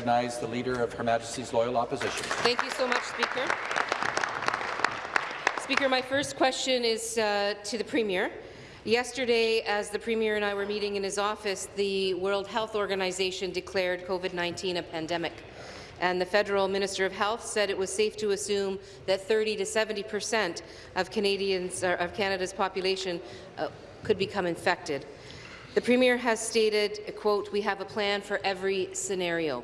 recognize the Leader of Her Majesty's Loyal Opposition. Thank you so much, Speaker. Speaker, my first question is uh, to the Premier. Yesterday, as the Premier and I were meeting in his office, the World Health Organization declared COVID-19 a pandemic. And the federal Minister of Health said it was safe to assume that 30 to 70 percent of Canadians of Canada's population uh, could become infected. The Premier has stated, quote, we have a plan for every scenario.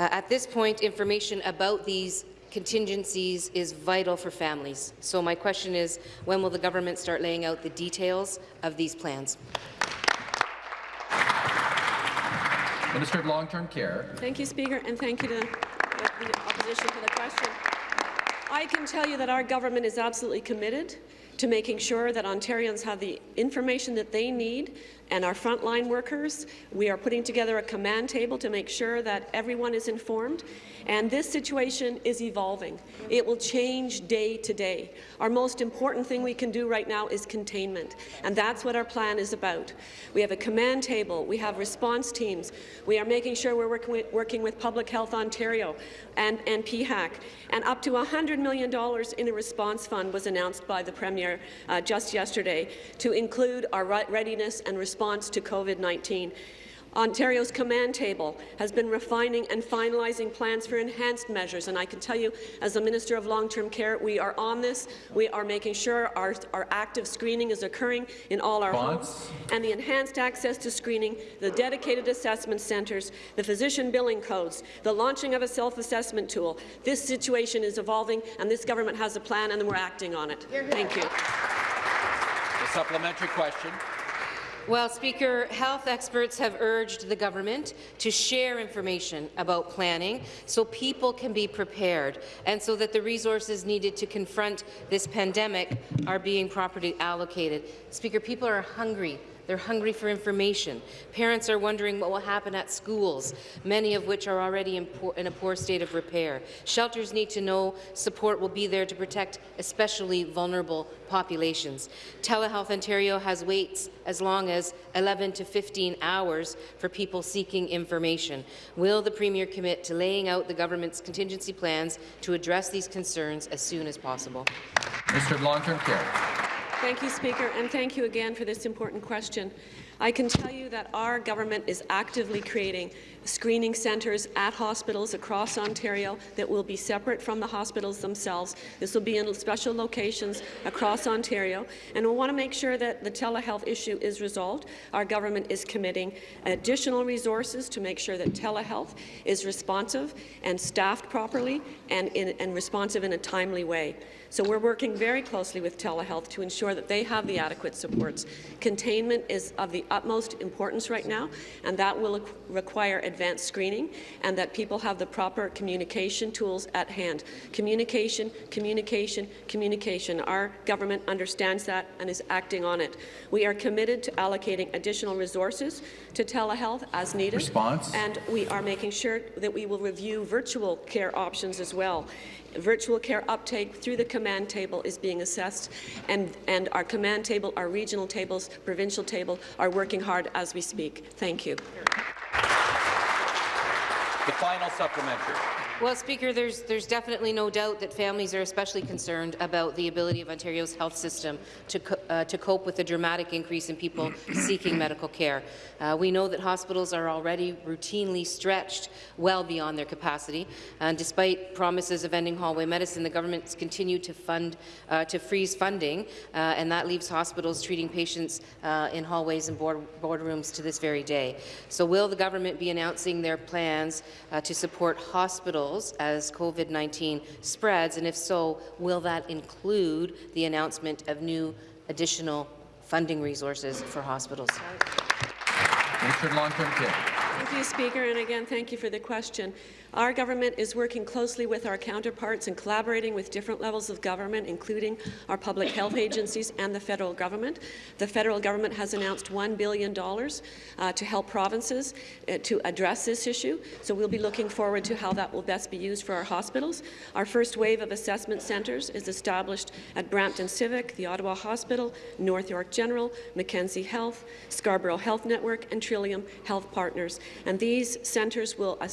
Uh, at this point, information about these contingencies is vital for families. So my question is, when will the government start laying out the details of these plans? Minister of Long-Term Care. Thank you, Speaker, and thank you to the opposition for the question. I can tell you that our government is absolutely committed to making sure that Ontarians have the information that they need and our frontline workers. We are putting together a command table to make sure that everyone is informed. And this situation is evolving. It will change day to day. Our most important thing we can do right now is containment, and that's what our plan is about. We have a command table. We have response teams. We are making sure we're working with, working with Public Health Ontario and, and PHAC. And up to $100 million in a response fund was announced by the Premier uh, just yesterday to include our readiness and response to COVID-19. Ontario's command table has been refining and finalizing plans for enhanced measures, and I can tell you, as the Minister of Long-Term Care, we are on this. We are making sure our, our active screening is occurring in all our homes, and the enhanced access to screening, the dedicated assessment centres, the physician billing codes, the launching of a self-assessment tool. This situation is evolving, and this government has a plan, and we're acting on it. Thank you. The supplementary question. Well, Speaker, health experts have urged the government to share information about planning so people can be prepared and so that the resources needed to confront this pandemic are being properly allocated. Speaker, people are hungry they're hungry for information. Parents are wondering what will happen at schools, many of which are already in, poor, in, a poor state of repair. Shelters need to know support will be there to protect especially vulnerable populations. Telehealth Ontario has waits as long as 11 to 15 hours for people seeking information. Will the Premier commit to laying out the government's contingency plans to address these concerns as soon as possible? Mr. Long-Term Care. Thank you, Speaker, and thank you again for this important question. I can tell you that our government is actively creating screening centres at hospitals across Ontario that will be separate from the hospitals themselves. This will be in special locations across Ontario, and we want to make sure that the telehealth issue is resolved. Our government is committing additional resources to make sure that telehealth is responsive and staffed properly and, in, and responsive in a timely way. So we're working very closely with telehealth to ensure that they have the adequate supports. Containment is of the utmost importance right now, and that will require advanced screening and that people have the proper communication tools at hand. Communication, communication, communication. Our government understands that and is acting on it. We are committed to allocating additional resources to telehealth as needed. Response. And we are making sure that we will review virtual care options as well. Virtual care uptake through the command table is being assessed, and, and our command table, our regional tables, provincial table are working hard as we speak. Thank you. The final supplementary. Well, Speaker, there's, there's definitely no doubt that families are especially concerned about the ability of Ontario's health system to, co uh, to cope with the dramatic increase in people seeking medical care. Uh, we know that hospitals are already routinely stretched well beyond their capacity, and despite promises of ending hallway medicine, the government's continued to fund uh, to freeze funding, uh, and that leaves hospitals treating patients uh, in hallways and board boardrooms to this very day. So, will the government be announcing their plans uh, to support hospitals? Hospitals as COVID-19 spreads, and if so, will that include the announcement of new additional funding resources for hospitals? Minister Long-Term Care. Thank you, Speaker, and again, thank you for the question. Our government is working closely with our counterparts and collaborating with different levels of government, including our public health agencies and the federal government. The federal government has announced $1 billion uh, to help provinces uh, to address this issue, so we'll be looking forward to how that will best be used for our hospitals. Our first wave of assessment centres is established at Brampton Civic, the Ottawa Hospital, North York General, Mackenzie Health, Scarborough Health Network, and Trillium Health Partners. And these centres will, uh,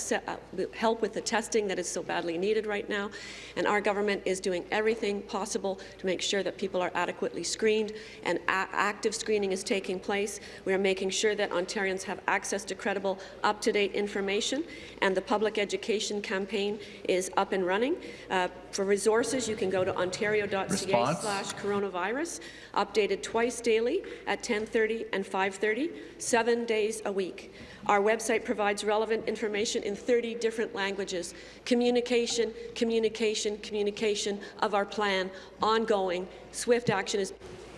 will help with the testing that is so badly needed right now. And our government is doing everything possible to make sure that people are adequately screened and active screening is taking place. We are making sure that Ontarians have access to credible, up-to-date information, and the public education campaign is up and running. Uh, for resources, you can go to ontario.ca slash coronavirus, updated twice daily at 10:30 and 5:30, seven days a week. Our website provides relevant information in 30 different languages. Communication, communication, communication of our plan, ongoing. Swift action is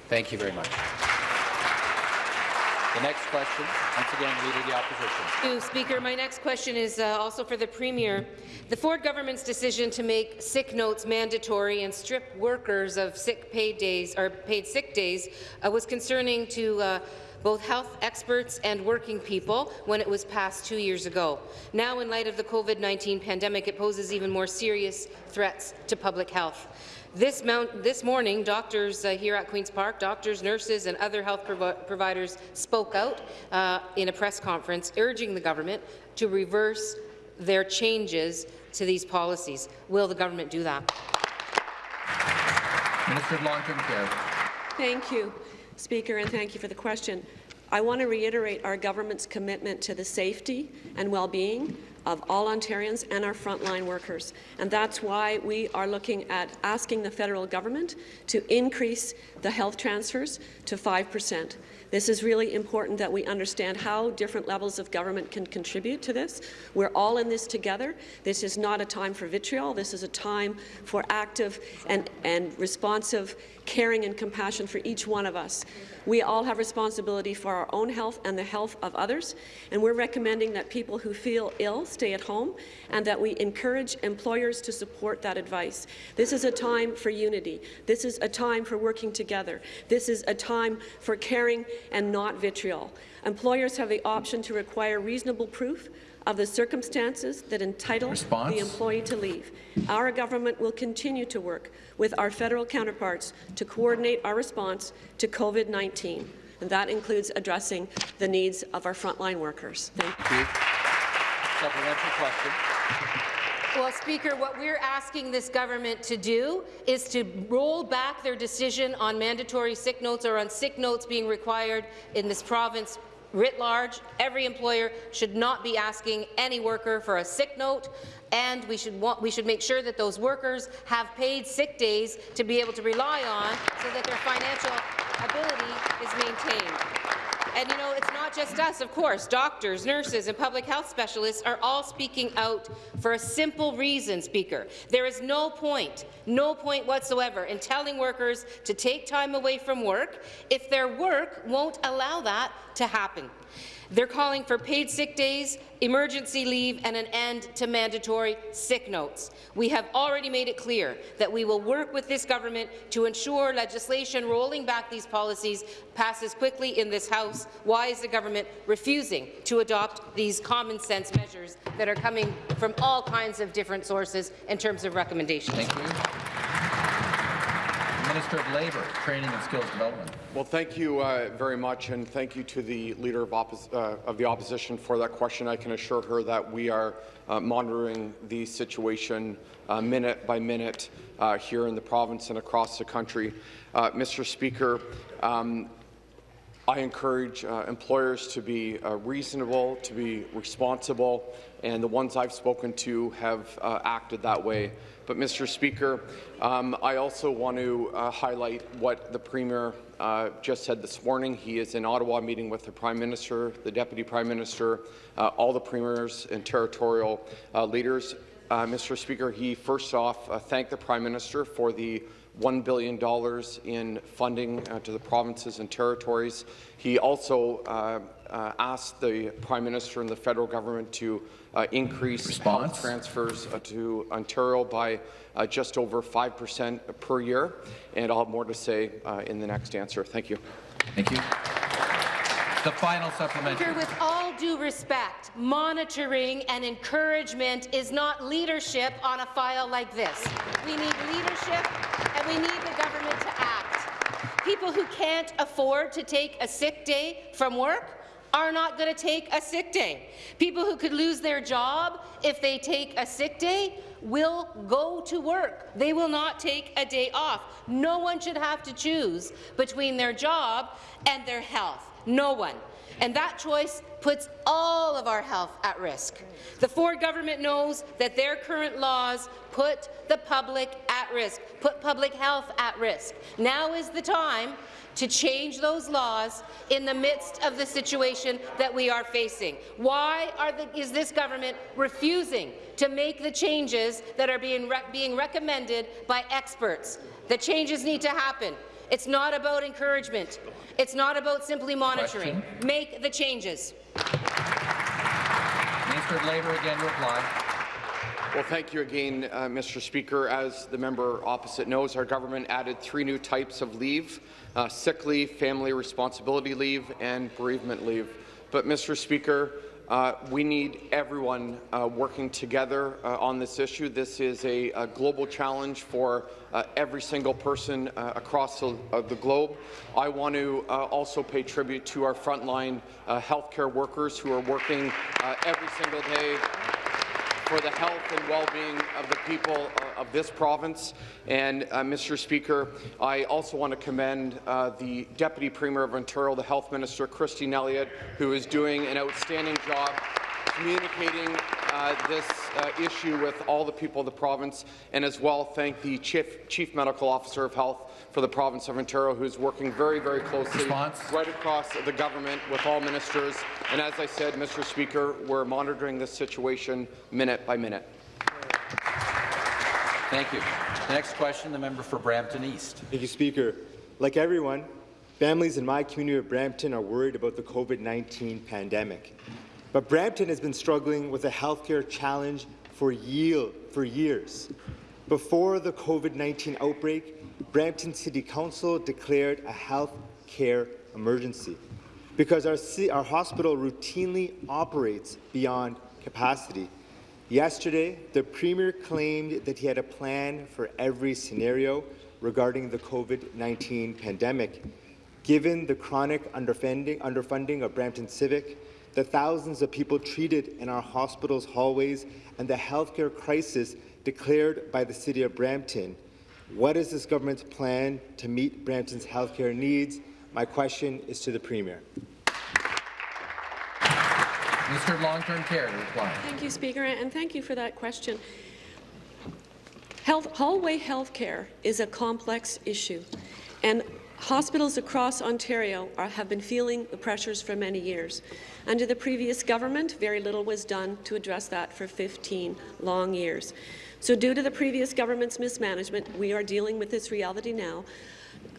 Thank you very much. The next question, once again, Leader of the Opposition. Thank you, Speaker. My next question is uh, also for the Premier. The Ford government's decision to make sick notes mandatory and strip workers of sick paid days or paid sick days uh, was concerning to uh, both health experts and working people when it was passed two years ago. Now, in light of the COVID-19 pandemic, it poses even more serious threats to public health. This, mount, this morning, doctors uh, here at Queen's Park, doctors, nurses and other health provi providers spoke out uh, in a press conference urging the government to reverse their changes to these policies. Will the government do that? Minister of Long-Term Care. Thank you, Speaker, and thank you for the question. I want to reiterate our government's commitment to the safety and well-being of all Ontarians and our frontline workers. And that's why we are looking at asking the federal government to increase the health transfers to 5 percent. This is really important that we understand how different levels of government can contribute to this. We're all in this together. This is not a time for vitriol. This is a time for active and, and responsive caring and compassion for each one of us. We all have responsibility for our own health and the health of others, and we're recommending that people who feel ill stay at home and that we encourage employers to support that advice. This is a time for unity. This is a time for working together. This is a time for caring and not vitriol. Employers have the option to require reasonable proof of the circumstances that entitle Response? the employee to leave. Our government will continue to work with our federal counterparts to coordinate our response to COVID-19, and that includes addressing the needs of our frontline workers. Thank you. Thank you. Supplementary question. Well, Speaker, what we're asking this government to do is to roll back their decision on mandatory sick notes or on sick notes being required in this province writ large. Every employer should not be asking any worker for a sick note, and we should, want, we should make sure that those workers have paid sick days to be able to rely on so that their financial ability is maintained. And you know, it's not just us, of course. Doctors, nurses, and public health specialists are all speaking out for a simple reason, Speaker. There is no point, no point whatsoever in telling workers to take time away from work if their work won't allow that to happen. They're calling for paid sick days, emergency leave, and an end to mandatory sick notes. We have already made it clear that we will work with this government to ensure legislation rolling back these policies passes quickly in this House. Why is the government refusing to adopt these common-sense measures that are coming from all kinds of different sources in terms of recommendations? Minister of Labour, Training and Skills Development. Well, thank you uh, very much, and thank you to the Leader of, oppos uh, of, the Opposition for that question. I can assure her that we are uh, monitoring the situation uh, minute by minute uh, here in the province and across the country. Uh, Mr. Speaker, um, I encourage uh, employers to be uh, reasonable, to be responsible, and the ones I've spoken to have uh, acted that way. But, Mr. Speaker, um, I also want to uh, highlight what the Premier uh, just said this morning. He is in Ottawa meeting with the Prime Minister, the Deputy Prime Minister, uh, all the premiers and territorial uh, leaders. Uh, Mr. Speaker, he first off uh, thanked the Prime Minister for the $1 billion in funding uh, to the provinces and territories. He also uh, uh, asked the Prime Minister and the federal government to uh, increase Response? transfers uh, to Ontario by uh, just over 5% per year, and I'll have more to say uh, in the next answer. Thank you. Thank you. The final supplementary. Due respect, monitoring and encouragement is not leadership on a file like this. We need leadership, and we need the government to act. People who can't afford to take a sick day from work are not going to take a sick day. People who could lose their job if they take a sick day will go to work. They will not take a day off. No one should have to choose between their job and their health. No one. And that choice puts all of our health at risk. The Ford government knows that their current laws put the public at risk, put public health at risk. Now is the time to change those laws in the midst of the situation that we are facing. Why the, is this government refusing to make the changes that are being, re being recommended by experts? The changes need to happen. It's not about encouragement. It's not about simply monitoring. Question. Make the changes. Minister of Labour again reply. Well, thank you again, uh, Mr. Speaker. As the member opposite knows, our government added three new types of leave, uh, sick leave, family responsibility leave, and bereavement leave. But, Mr. Speaker, uh, we need everyone uh, working together uh, on this issue. This is a, a global challenge for uh, every single person uh, across the, the, globe. I want to also pay tribute to our frontline healthcare workers who are working every single day for the health and well-being of the people uh, of this province. And, uh, Mr. Speaker, I also want to commend uh, the Deputy Premier of Ontario, the Health Minister, Christine Elliott, who is doing an outstanding job communicating uh, this uh, issue with all the people of the province, and as well thank the Chief, Chief Medical Officer of Health for the province of Ontario, who is working very, very closely Response. right across the government with all ministers. And as I said, Mr. Speaker, we're monitoring this situation minute by minute. Thank you. The next question, the member for Brampton East. Thank you, Speaker. Like everyone, families in my community of Brampton are worried about the COVID-19 pandemic. But Brampton has been struggling with a healthcare challenge for, year, for years. Before the COVID-19 outbreak, Brampton City Council declared a health care emergency because our, our hospital routinely operates beyond capacity. Yesterday, the Premier claimed that he had a plan for every scenario regarding the COVID-19 pandemic. Given the chronic underfunding, underfunding of Brampton Civic, the thousands of people treated in our hospitals' hallways, and the healthcare crisis declared by the City of Brampton. What is this government's plan to meet Brampton's healthcare needs? My question is to the Premier. Minister of Long-Term Care to reply. Thank you, Speaker, and thank you for that question. Health, hallway health care is a complex issue, and Hospitals across Ontario are, have been feeling the pressures for many years. Under the previous government, very little was done to address that for 15 long years. So due to the previous government's mismanagement, we are dealing with this reality now.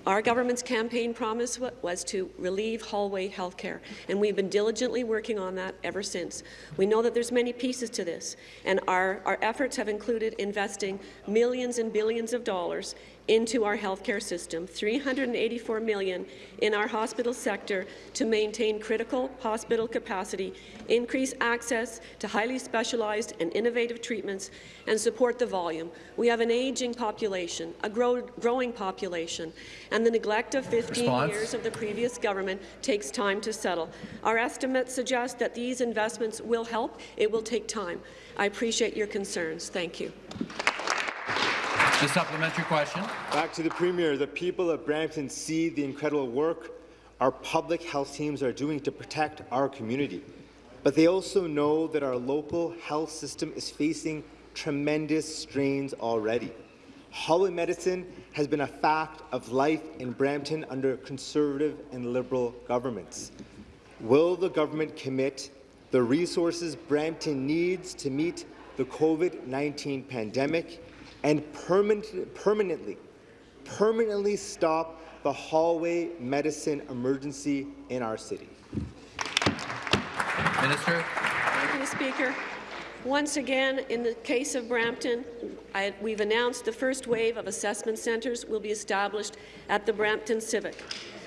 Our government's campaign promise was to relieve hallway health care, and we've been diligently working on that ever since. We know that there's many pieces to this, and our, our efforts have included investing millions and billions of dollars into our healthcare system, 384 million in our hospital sector to maintain critical hospital capacity, increase access to highly specialized and innovative treatments, and support the volume. We have an aging population, a grow growing population, and the neglect of 15 Response. years of the previous government takes time to settle. Our estimates suggest that these investments will help. It will take time. I appreciate your concerns. Thank you. The supplementary question. Back to the Premier. The people of Brampton see the incredible work our public health teams are doing to protect our community. But they also know that our local health system is facing tremendous strains already. Hallway medicine has been a fact of life in Brampton under Conservative and Liberal governments. Will the government commit the resources Brampton needs to meet the COVID-19 pandemic and permanent, permanently, permanently stop the hallway medicine emergency in our city. Minister. Thank you, Speaker. Once again, in the case of Brampton, I, we've announced the first wave of assessment centres will be established at the Brampton Civic.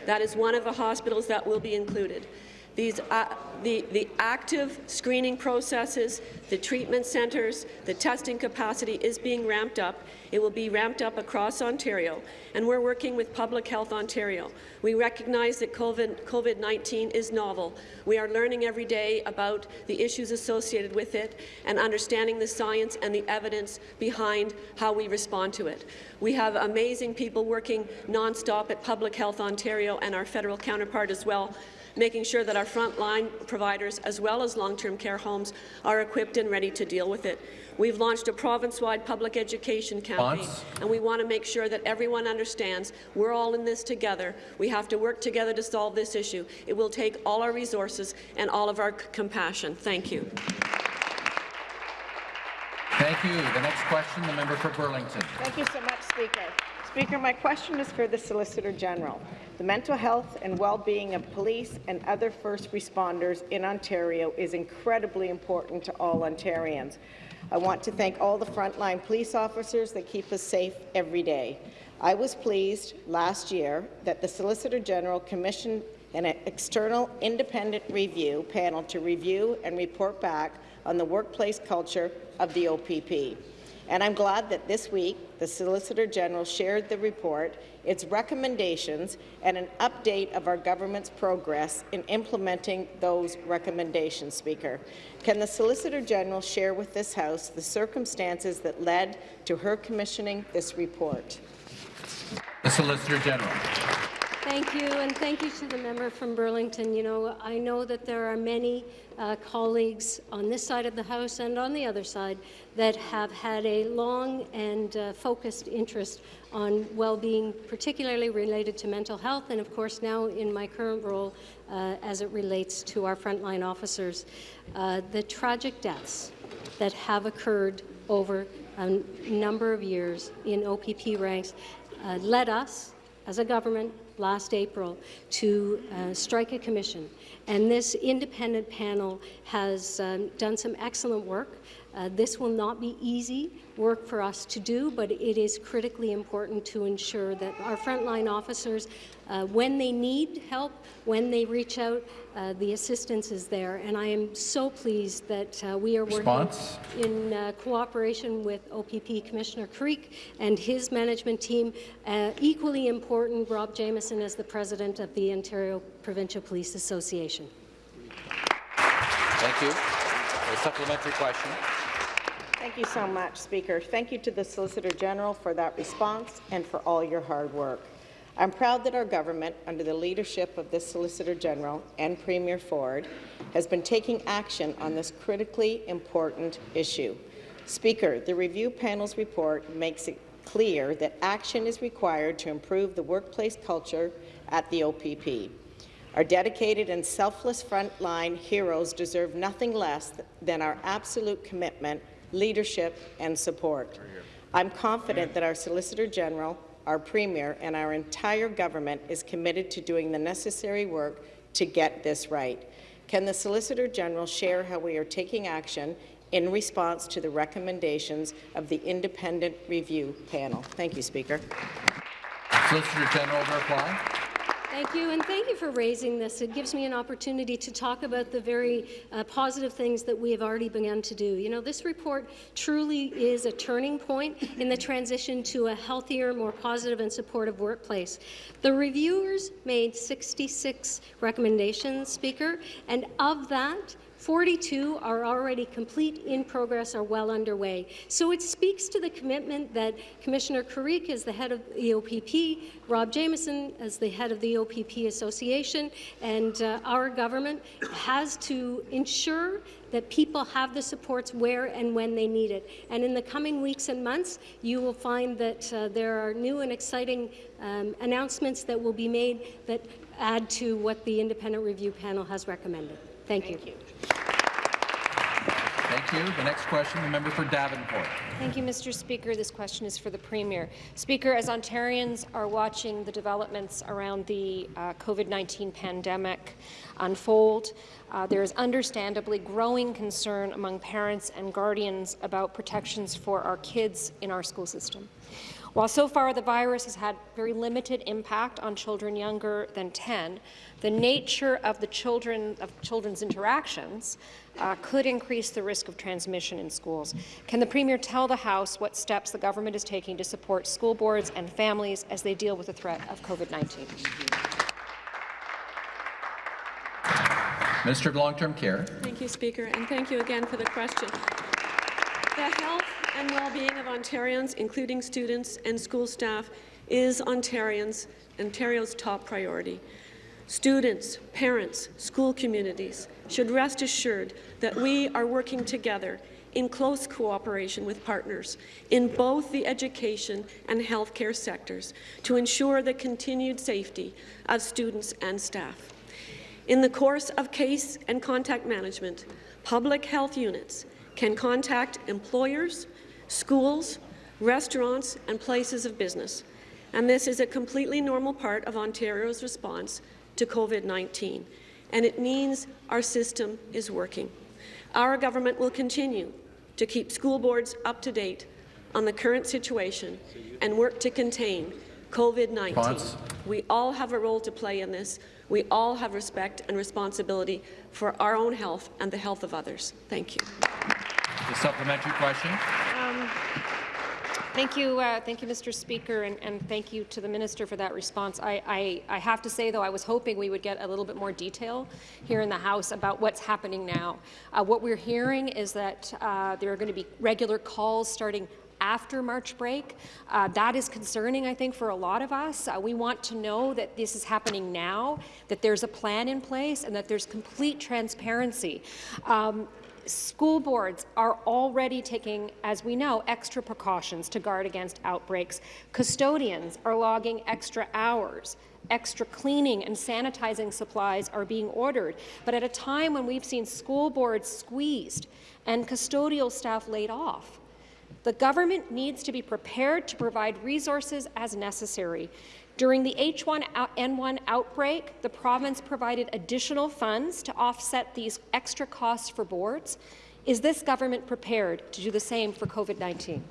That is one of the hospitals that will be included. These, uh, the, the active screening processes, the treatment centres, the testing capacity is being ramped up. It will be ramped up across Ontario, and we're working with Public Health Ontario. We recognize that COVID-19 is novel. We are learning every day about the issues associated with it and understanding the science and the evidence behind how we respond to it. We have amazing people working nonstop at Public Health Ontario and our federal counterpart as well making sure that our frontline providers, as well as long-term care homes, are equipped and ready to deal with it. We've launched a province-wide public education campaign, Response? and we want to make sure that everyone understands we're all in this together. We have to work together to solve this issue. It will take all our resources and all of our compassion. Thank you. Thank you. The next question, the member for Burlington. Thank you so much, Speaker. Speaker, my question is for the Solicitor General. The mental health and well-being of police and other first responders in Ontario is incredibly important to all Ontarians. I want to thank all the frontline police officers that keep us safe every day. I was pleased last year that the Solicitor General commissioned an external independent review panel to review and report back on the workplace culture of the OPP. And I'm glad that this week the Solicitor General shared the report, its recommendations, and an update of our government's progress in implementing those recommendations, Speaker. Can the Solicitor General share with this House the circumstances that led to her commissioning this report? The Solicitor General. Thank you, and thank you to the member from Burlington. You know, I know that there are many uh, colleagues on this side of the House and on the other side that have had a long and uh, focused interest on well-being, particularly related to mental health, and of course now in my current role uh, as it relates to our frontline officers. Uh, the tragic deaths that have occurred over a number of years in OPP ranks uh, led us, as a government, last April to uh, strike a commission. And this independent panel has um, done some excellent work. Uh, this will not be easy work for us to do, but it is critically important to ensure that our frontline officers, uh, when they need help, when they reach out, uh, the assistance is there. And I am so pleased that uh, we are Response? working in uh, cooperation with OPP Commissioner Carrique and his management team. Uh, equally important, Rob Jamieson as the president of the Ontario Provincial Police Association. Thank you. A supplementary question. Thank you so much, Speaker. Thank you to the Solicitor General for that response and for all your hard work. I'm proud that our government, under the leadership of the Solicitor General and Premier Ford, has been taking action on this critically important issue. Speaker, the review panel's report makes it clear that action is required to improve the workplace culture at the OPP. Our dedicated and selfless frontline heroes deserve nothing less than our absolute commitment leadership and support. I'm confident that our Solicitor General, our Premier, and our entire government is committed to doing the necessary work to get this right. Can the Solicitor General share how we are taking action in response to the recommendations of the independent review panel? Thank you, Speaker. Solicitor General to reply. Thank you, and thank you for raising this. It gives me an opportunity to talk about the very uh, positive things that we have already begun to do. You know, this report truly is a turning point in the transition to a healthier, more positive and supportive workplace. The reviewers made 66 recommendations, Speaker, and of that, 42 are already complete, in progress, or well underway. So it speaks to the commitment that Commissioner Carrique, as the head of the OPP, Rob Jamieson, as the head of the OPP Association, and uh, our government has to ensure that people have the supports where and when they need it. And in the coming weeks and months, you will find that uh, there are new and exciting um, announcements that will be made that add to what the independent review panel has recommended. Thank, Thank you. you. Thank you. The next question, the member for Davenport. Thank you, Mr. Speaker. This question is for the Premier. Speaker, as Ontarians are watching the developments around the uh, COVID-19 pandemic unfold, uh, there is understandably growing concern among parents and guardians about protections for our kids in our school system. While so far the virus has had very limited impact on children younger than 10, the nature of the children of children's interactions uh, could increase the risk of transmission in schools. Can the Premier tell the House what steps the government is taking to support school boards and families as they deal with the threat of COVID-19? Minister of Long-Term Care. Thank you, Speaker, and thank you again for the question. The health and well-being of Ontarians, including students and school staff, is Ontarians, Ontario's top priority. Students, parents, school communities should rest assured that we are working together in close cooperation with partners in both the education and healthcare sectors to ensure the continued safety of students and staff. In the course of case and contact management, public health units can contact employers, schools, restaurants and places of business, and this is a completely normal part of Ontario's response to COVID-19, and it means our system is working. Our government will continue to keep school boards up to date on the current situation and work to contain COVID-19. We all have a role to play in this. We all have respect and responsibility for our own health and the health of others. Thank you. Supplementary question. Um, Thank you, uh, thank you, Mr. Speaker, and, and, thank you to the minister for that response. I, I, I, have to say, though, I was hoping we would get a little bit more detail here in the House about what's happening now. Uh, what we're hearing is that uh, there are going to be regular calls starting after March break. Uh, that is concerning, I think, for a lot of us. Uh, we want to know that this is happening now, that there's a plan in place, and that there's complete transparency. Um, School boards are already taking, as we know, extra precautions to guard against outbreaks. Custodians are logging extra hours. Extra cleaning and sanitizing supplies are being ordered. But at a time when we've seen school boards squeezed and custodial staff laid off, the government needs to be prepared to provide resources as necessary. During the H1N1 outbreak, the province provided additional funds to offset these extra costs for boards. Is this government prepared to do the same for COVID-19?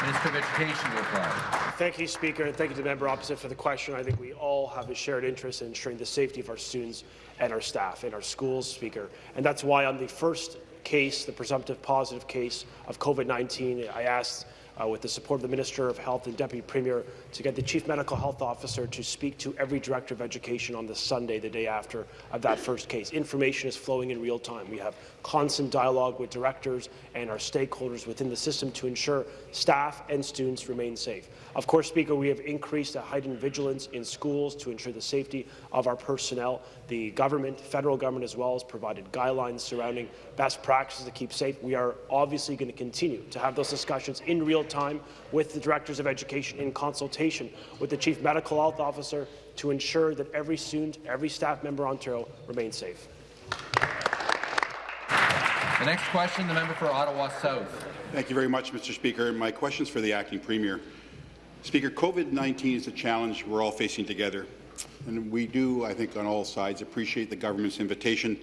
Minister of Education to reply. Thank you, Speaker, and thank you to the member opposite for the question. I think we all have a shared interest in ensuring the safety of our students and our staff in our schools, Speaker. And that's why on the first case, the presumptive positive case of COVID-19, I asked uh, with the support of the Minister of Health and Deputy Premier, to get the Chief Medical Health Officer to speak to every Director of Education on the Sunday, the day after of that first case. Information is flowing in real time. We have constant dialogue with directors and our stakeholders within the system to ensure staff and students remain safe. Of course, Speaker, we have increased a heightened vigilance in schools to ensure the safety of our personnel. The government, federal government as well, has provided guidelines surrounding best practices to keep safe. We are obviously going to continue to have those discussions in real time with the directors of education in consultation with the chief medical health officer to ensure that every student, every staff member in Ontario remains safe. The next question, the member for Ottawa South. Thank you very much, Mr. Speaker. My question is for the acting premier. Speaker, COVID-19 is a challenge we're all facing together, and we do, I think, on all sides appreciate the government's invitation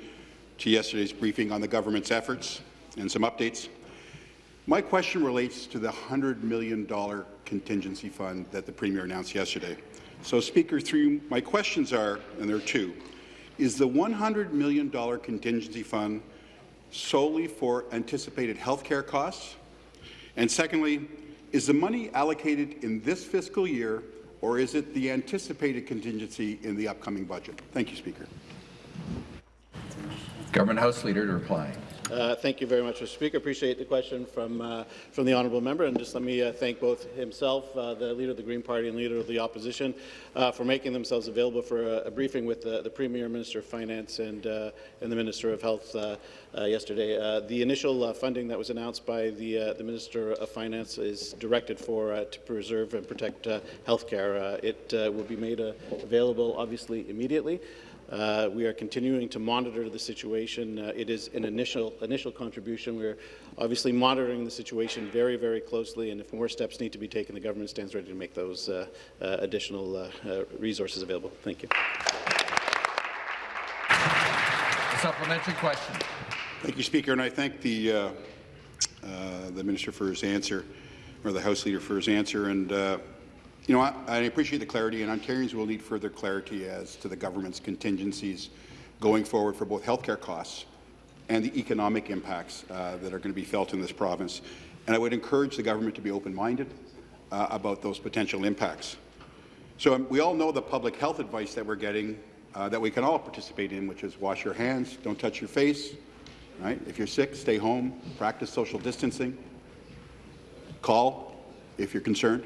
to yesterday's briefing on the government's efforts and some updates. My question relates to the $100 million contingency fund that the Premier announced yesterday. So, Speaker, three, my questions are, and there are two, is the $100 million contingency fund solely for anticipated health care costs? And secondly, is the money allocated in this fiscal year, or is it the anticipated contingency in the upcoming budget? Thank you, Speaker. Government House Leader to reply. Uh, thank you very much, Mr. Speaker. Appreciate the question from uh, from the honourable member, and just let me uh, thank both himself, uh, the leader of the Green Party, and leader of the opposition, uh, for making themselves available for a, a briefing with the, the, Premier, Minister of Finance, and uh, and the Minister of Health yesterday. the initial funding that was announced by the the Minister of Finance is directed for to preserve and protect health care. it will be made available, obviously, immediately. Uh, we are continuing to monitor the situation. Uh, it is an initial initial contribution. We're obviously monitoring the situation very, very closely, and if more steps need to be taken, the government stands ready to make those uh, uh additional uh, uh, resources available. Thank you. A supplementary question. Thank you, Speaker, and I thank the the Minister for his answer. or the House Leader for his answer. And uh, you know, I, I appreciate the clarity, and Ontarians will need further clarity as to the government's contingencies going forward for both healthcare costs and the economic impacts uh, that are going to be felt in this province. And I would encourage the government to be open-minded uh, about those potential impacts. So um, we all know the public health advice that we're getting uh, that we can all participate in, which is wash your hands, don't touch your face, right? If you're sick, stay home, practice social distancing, call if you're concerned.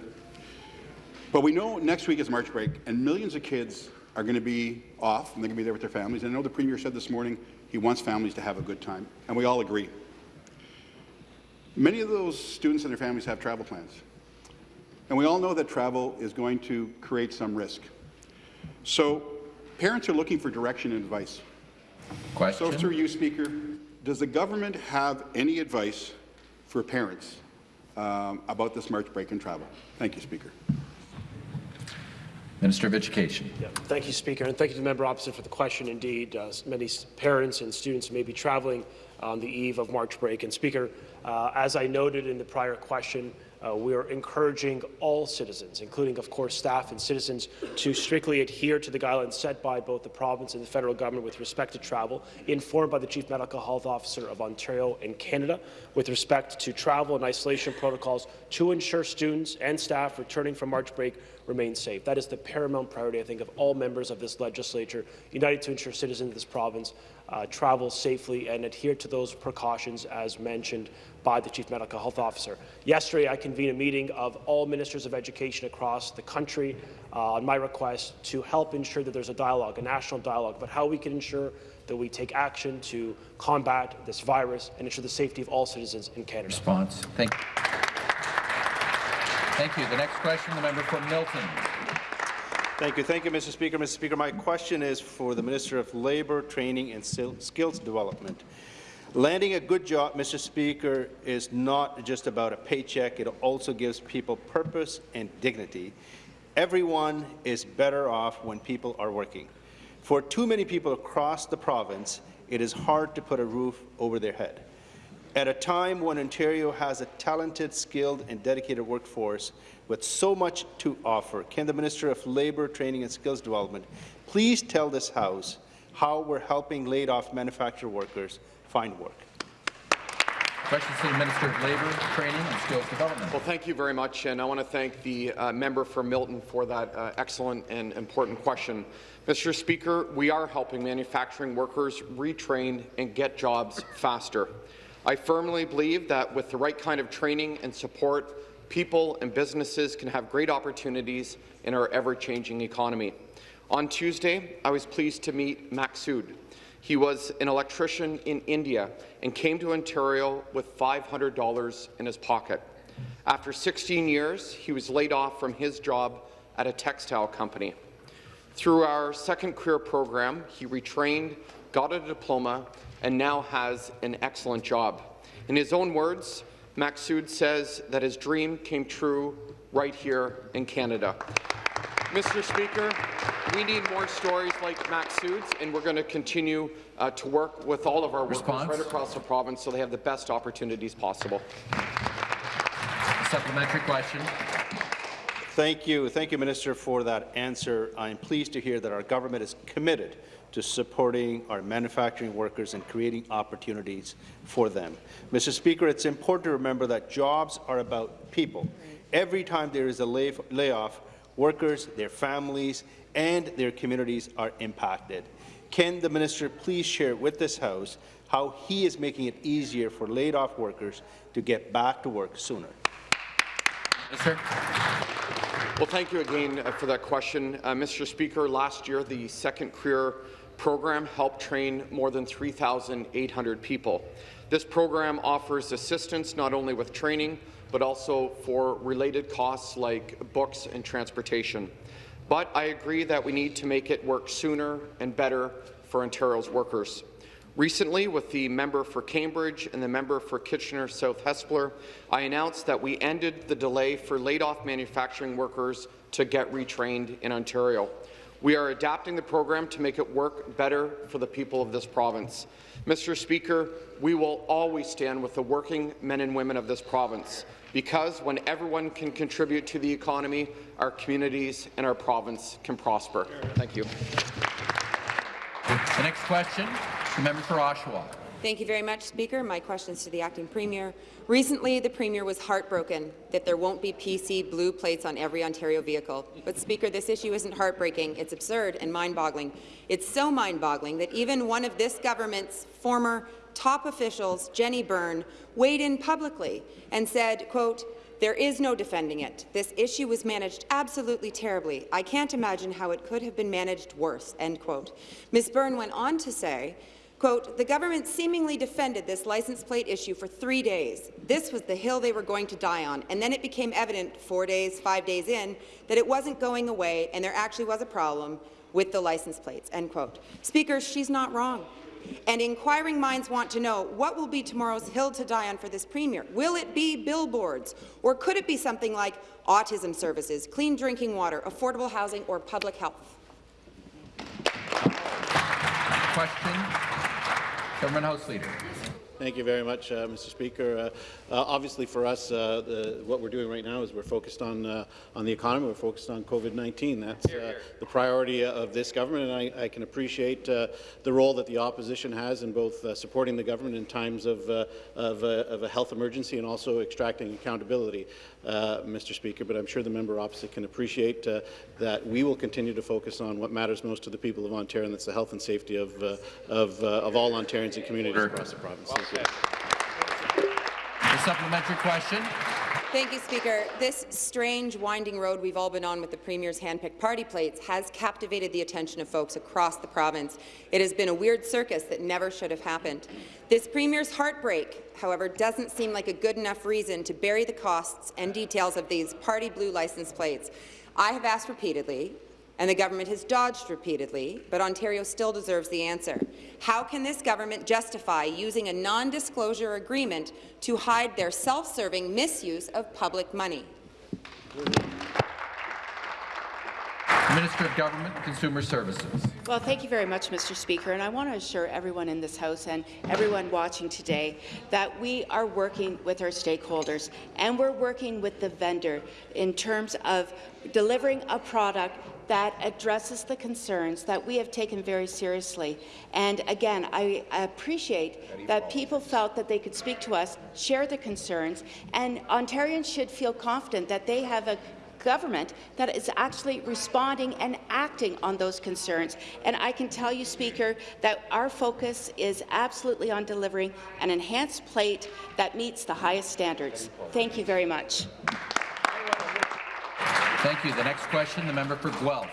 But we know next week is March break, and millions of kids are going to be off, and they're going to be there with their families. And I know the Premier said this morning he wants families to have a good time, and we all agree. Many of those students and their families have travel plans. And we all know that travel is going to create some risk. So parents are looking for direction and advice. Question. So through you, Speaker, does the government have any advice for parents um, about this March break in travel? Thank you, Speaker. Minister of Education. Yeah, thank you, Speaker, and thank you to the member opposite for the question. Indeed, uh, many parents and students may be travelling on the eve of March break. And Speaker, uh, as I noted in the prior question, uh, we are encouraging all citizens, including, of course, staff and citizens, to strictly adhere to the guidelines set by both the province and the federal government with respect to travel, informed by the Chief Medical Health Officer of Ontario and Canada with respect to travel and isolation protocols to ensure students and staff returning from March break remain safe. That is the paramount priority, I think, of all members of this legislature, united to ensure citizens of this province uh, travel safely and adhere to those precautions as mentioned by the Chief Medical Health Officer. Yesterday, I convened a meeting of all ministers of education across the country uh, on my request to help ensure that there's a dialogue, a national dialogue, about how we can ensure that we take action to combat this virus and ensure the safety of all citizens in Canada. Response. Thank you. Thank you. The next question, the member from Milton. Thank you. Thank you, Mr. Speaker. Mr. Speaker, my question is for the Minister of Labour, Training and Skills Development. Landing a good job, Mr. Speaker, is not just about a paycheck. It also gives people purpose and dignity. Everyone is better off when people are working. For too many people across the province, it is hard to put a roof over their head. At a time when Ontario has a talented, skilled and dedicated workforce with so much to offer, can the Minister of Labour, Training and Skills Development please tell this House how we're helping laid-off manufacturer workers find work. Questions to the Minister of Labour, Training and Skills Development. Well, thank you very much, and I want to thank the uh, member for Milton for that uh, excellent and important question. Mr. Speaker, we are helping manufacturing workers retrain and get jobs faster. I firmly believe that with the right kind of training and support, people and businesses can have great opportunities in our ever-changing economy. On Tuesday, I was pleased to meet Maksud, he was an electrician in India and came to Ontario with $500 in his pocket. After 16 years, he was laid off from his job at a textile company. Through our second career program, he retrained, got a diploma, and now has an excellent job. In his own words, Maksud says that his dream came true right here in Canada. Mr. Speaker, we need more stories like Maksud's, and we're going to continue uh, to work with all of our Response? workers right across the province so they have the best opportunities possible. Supplementary question. Thank you. Thank you, Minister, for that answer. I'm pleased to hear that our government is committed to supporting our manufacturing workers and creating opportunities for them. Mr. Speaker, it's important to remember that jobs are about people. Every time there is a lay layoff, workers, their families, and their communities are impacted. Can the minister please share with this House how he is making it easier for laid-off workers to get back to work sooner? Minister. Well, thank you again uh, for that question. Uh, Mr. Speaker, last year the Second Career program helped train more than 3,800 people. This program offers assistance not only with training, but also for related costs like books and transportation. But I agree that we need to make it work sooner and better for Ontario's workers. Recently, with the member for Cambridge and the member for Kitchener South Hespeler, I announced that we ended the delay for laid-off manufacturing workers to get retrained in Ontario. We are adapting the program to make it work better for the people of this province. Mr. Speaker, we will always stand with the working men and women of this province because when everyone can contribute to the economy, our communities and our province can prosper. Thank you. The next question, the member for Oshawa. Thank you very much, Speaker. My question is to the Acting Premier. Recently, the Premier was heartbroken that there won't be PC blue plates on every Ontario vehicle. But, Speaker, this issue isn't heartbreaking. It's absurd and mind-boggling. It's so mind-boggling that even one of this government's former top officials, Jenny Byrne, weighed in publicly and said, quote, there is no defending it. This issue was managed absolutely terribly. I can't imagine how it could have been managed worse, end quote. Ms. Byrne went on to say, Quote, the government seemingly defended this license plate issue for three days. This was the hill they were going to die on, and then it became evident four days, five days in, that it wasn't going away and there actually was a problem with the license plates, end quote. Speaker, she's not wrong. And inquiring minds want to know what will be tomorrow's hill to die on for this Premier. Will it be billboards, or could it be something like autism services, clean drinking water, affordable housing, or public health? Question, Government House Leader. Thank you very much, uh, Mr. Speaker. Uh, uh, obviously, for us, uh, the, what we're doing right now is we're focused on uh, on the economy. We're focused on COVID-19. That's uh, the priority of this government, and I, I can appreciate the role that the opposition has in both supporting the government in times of of, of, a health emergency and also extracting accountability, Uh, Mr. Speaker. But I'm sure the member opposite can appreciate uh, that we will continue to focus on what matters most to the people of Ontario, and that's the health and safety of uh, of, of all Ontarians and communities across the province. Thank you. The supplementary question. Thank you, Speaker. This strange, winding road we've all been on with the Premier's hand-picked party plates has captivated the attention of folks across the province. It has been a weird circus that never should have happened. This Premier's heartbreak, however, doesn't seem like a good enough reason to bury the costs and details of these party blue license plates. I have asked repeatedly and the government has dodged repeatedly, but Ontario still deserves the answer. How can this government justify using a non-disclosure agreement to hide their self-serving misuse of public money? Minister of Government and Consumer Services. Well, thank you very much, Mr. Speaker, and I want to assure everyone in this House and everyone watching today that we are working with our stakeholders and we're working with the vendor in terms of delivering a product that addresses the concerns that we have taken very seriously. And again, I appreciate that people felt that they could speak to us, share the concerns, and Ontarians should feel confident that they have a government that is actually responding and acting on those concerns. And I can tell you, Speaker, that our focus is absolutely on delivering an enhanced plate that meets the highest standards. Thank you very much. Thank you. The next question, the member for Guelph.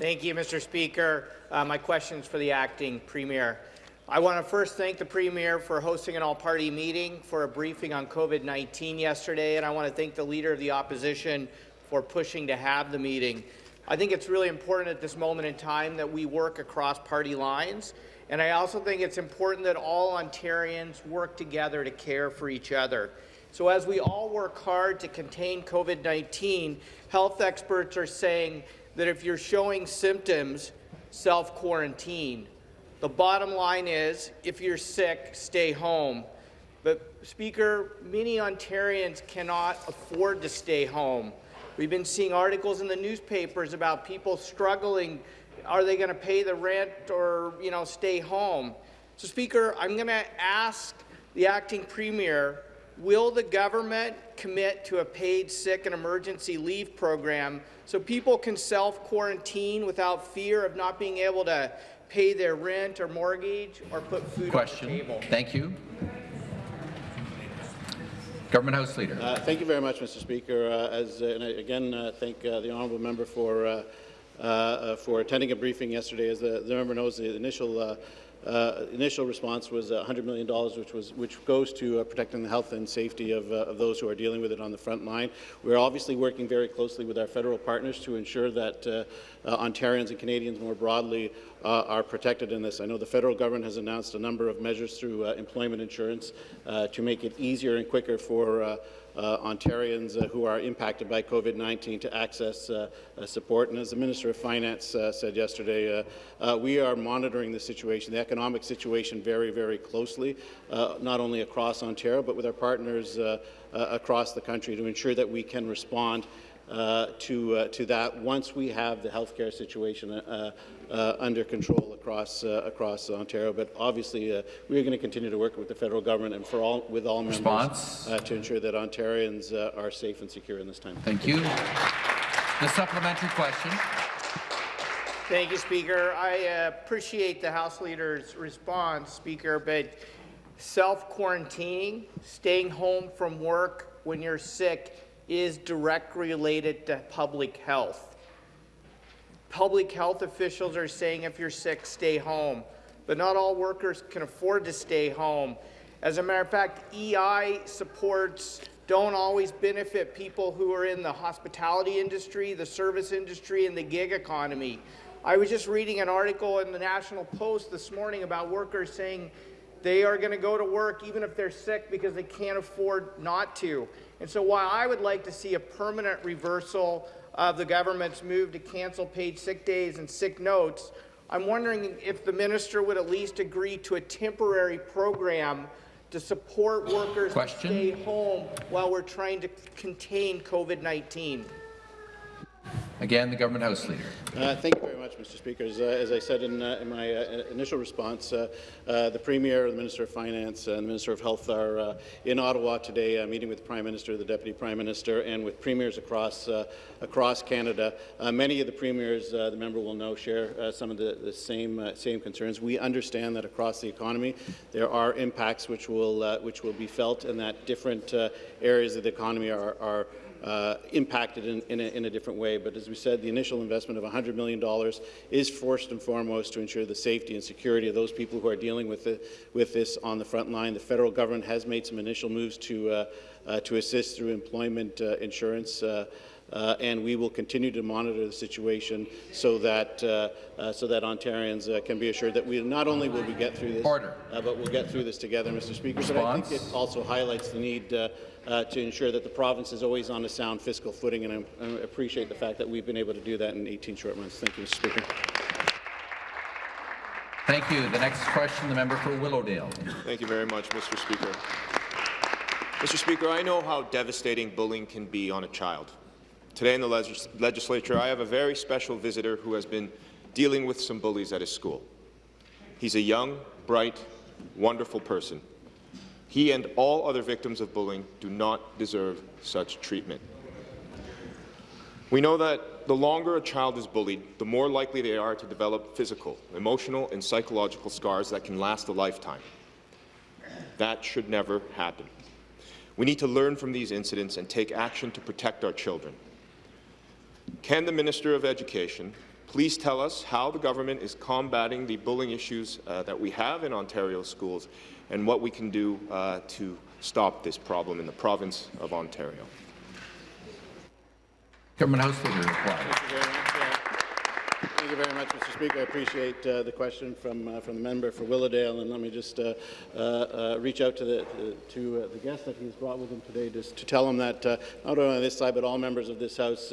Thank you, Mr. Speaker. Uh, my question is for the acting premier. I want to first thank the Premier for hosting an all-party meeting for a briefing on COVID-19 yesterday, and I want to thank the Leader of the Opposition for pushing to have the meeting. I think it's really important at this moment in time that we work across party lines, and I also think it's important that all Ontarians work together to care for each other. So as we all work hard to contain COVID-19, health experts are saying that if you're showing symptoms, self-quarantine. The bottom line is, if you're sick, stay home. But, Speaker, many Ontarians cannot afford to stay home. We've been seeing articles in the newspapers about people struggling. Are they going to pay the rent or, you know, stay home? So, Speaker, I'm going to ask the acting premier Will the government commit to a paid sick and emergency leave program so people can self-quarantine without fear of not being able to pay their rent or mortgage or put food Question. on the table? Thank you. Government House Leader. Uh, thank you very much, Mr. Speaker. Uh, as, uh, and I, again, uh, thank uh, the honourable member for uh, for attending a briefing yesterday. As the, the member knows, the initial uh, initial response was $100 million, which, was, which goes to uh, protecting the health and safety of, uh, of, those who are dealing with it on the front line. We're obviously working very closely with our federal partners to ensure that uh, uh, Ontarians and Canadians more broadly uh, are protected in this. I know the federal government has announced a number of measures through employment insurance to make it easier and quicker for uh, Ontarians uh, who are impacted by COVID-19 to access uh, uh, support. And as the Minister of Finance uh, said yesterday, uh, uh, we are monitoring the situation, the economic situation, very, very closely, uh, not only across Ontario, but with our partners uh, uh, across the country to ensure that we can respond uh, to, uh, to that once we have the healthcare situation uh, uh, under control across, uh, across Ontario. But obviously, uh, we are going to continue to work with the federal government and for all, with all Response? members uh, to ensure that Ontarians uh, are safe and secure in this time. Thank you. The supplementary question. Thank you, Speaker. I uh, appreciate the House Leader's response, Speaker, but self-quarantining, staying home from work when you're sick, is directly related to public health. Public health officials are saying if you're sick, stay home, but not all workers can afford to stay home. As a matter of fact, EI supports don't always benefit people who are in the hospitality industry, the service industry, and the gig economy. I was just reading an article in the National Post this morning about workers saying they are going to go to work even if they're sick because they can't afford not to. And so while I would like to see a permanent reversal of the government's move to cancel paid sick days and sick notes, I'm wondering if the minister would at least agree to a temporary program to support workers Question? to stay home while we're trying to contain COVID-19. Again, the government House Leader. Uh, thank you very much, Mr. Speaker. As, uh, as I said in, uh, in my uh, initial response, uh, uh, the Premier, the Minister of Finance, and the Minister of Health are in Ottawa today, meeting with the Prime Minister, the Deputy Prime Minister, and with premiers across across Canada. Many of the premiers, the member will know, share some of the, the same same concerns. We understand that across the economy there are impacts which will which will be felt, and that different areas of the economy are. are uh, impacted in, in, a, in, a, different way. But as we said, the initial investment of $100 million is first and foremost to ensure the safety and security of those people who are dealing with, the, with this on the front line. The federal government has made some initial moves to, uh, uh, to assist through employment uh, insurance. Uh, uh, and we will continue to monitor the situation so that uh, uh, so that Ontarians uh, can be assured that we not only will we get through this, Order. but we'll get through this together, Mr. Speaker. Response? But I think it also highlights the need uh, to ensure that the province is always on a sound fiscal footing, and I, I appreciate the fact that we've been able to do that in 18 short months. Thank you, Mr. Speaker. Thank you. The next question, the member for Willowdale. Thank you very much, Mr. Speaker. Mr. Speaker, I know how devastating bullying can be on a child. Today in the legis legislature, I have a very special visitor who has been dealing with some bullies at his school. He's a young, bright, wonderful person. He and all other victims of bullying do not deserve such treatment. We know that the longer a child is bullied, the more likely they are to develop physical, emotional, and psychological scars that can last a lifetime. That should never happen. We need to learn from these incidents and take action to protect our children. Can the Minister of Education please tell us how the government is combating the bullying issues uh, that we have in Ontario schools and what we can do uh, to stop this problem in the province of Ontario? Government House Leader reply. Thank you very much, Mr. Speaker. I appreciate uh, the question from uh, from the member for Willowdale, and let me just uh, uh reach out to the to uh, the guest that he's brought with him today, just to tell him that uh, not only on this side but all members of this House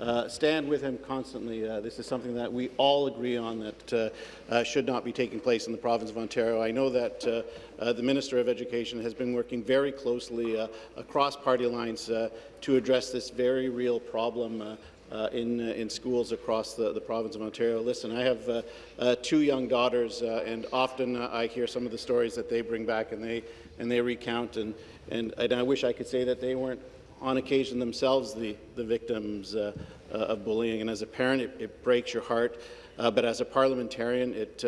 uh, stand with him constantly. Uh, this is something that we all agree on that uh, uh should not be taking place in the province of Ontario. I know that uh, uh, the Minister of Education has been working very closely across party lines to address this very real problem uh, in, uh, in schools across the, the province of Ontario. Listen, I have uh, two young daughters, and often I hear some of the stories that they bring back and they, and they recount, and, and, and I wish I could say that they weren't on occasion themselves the, the victims of bullying. And as a parent, it, it breaks your heart. but as a parliamentarian, it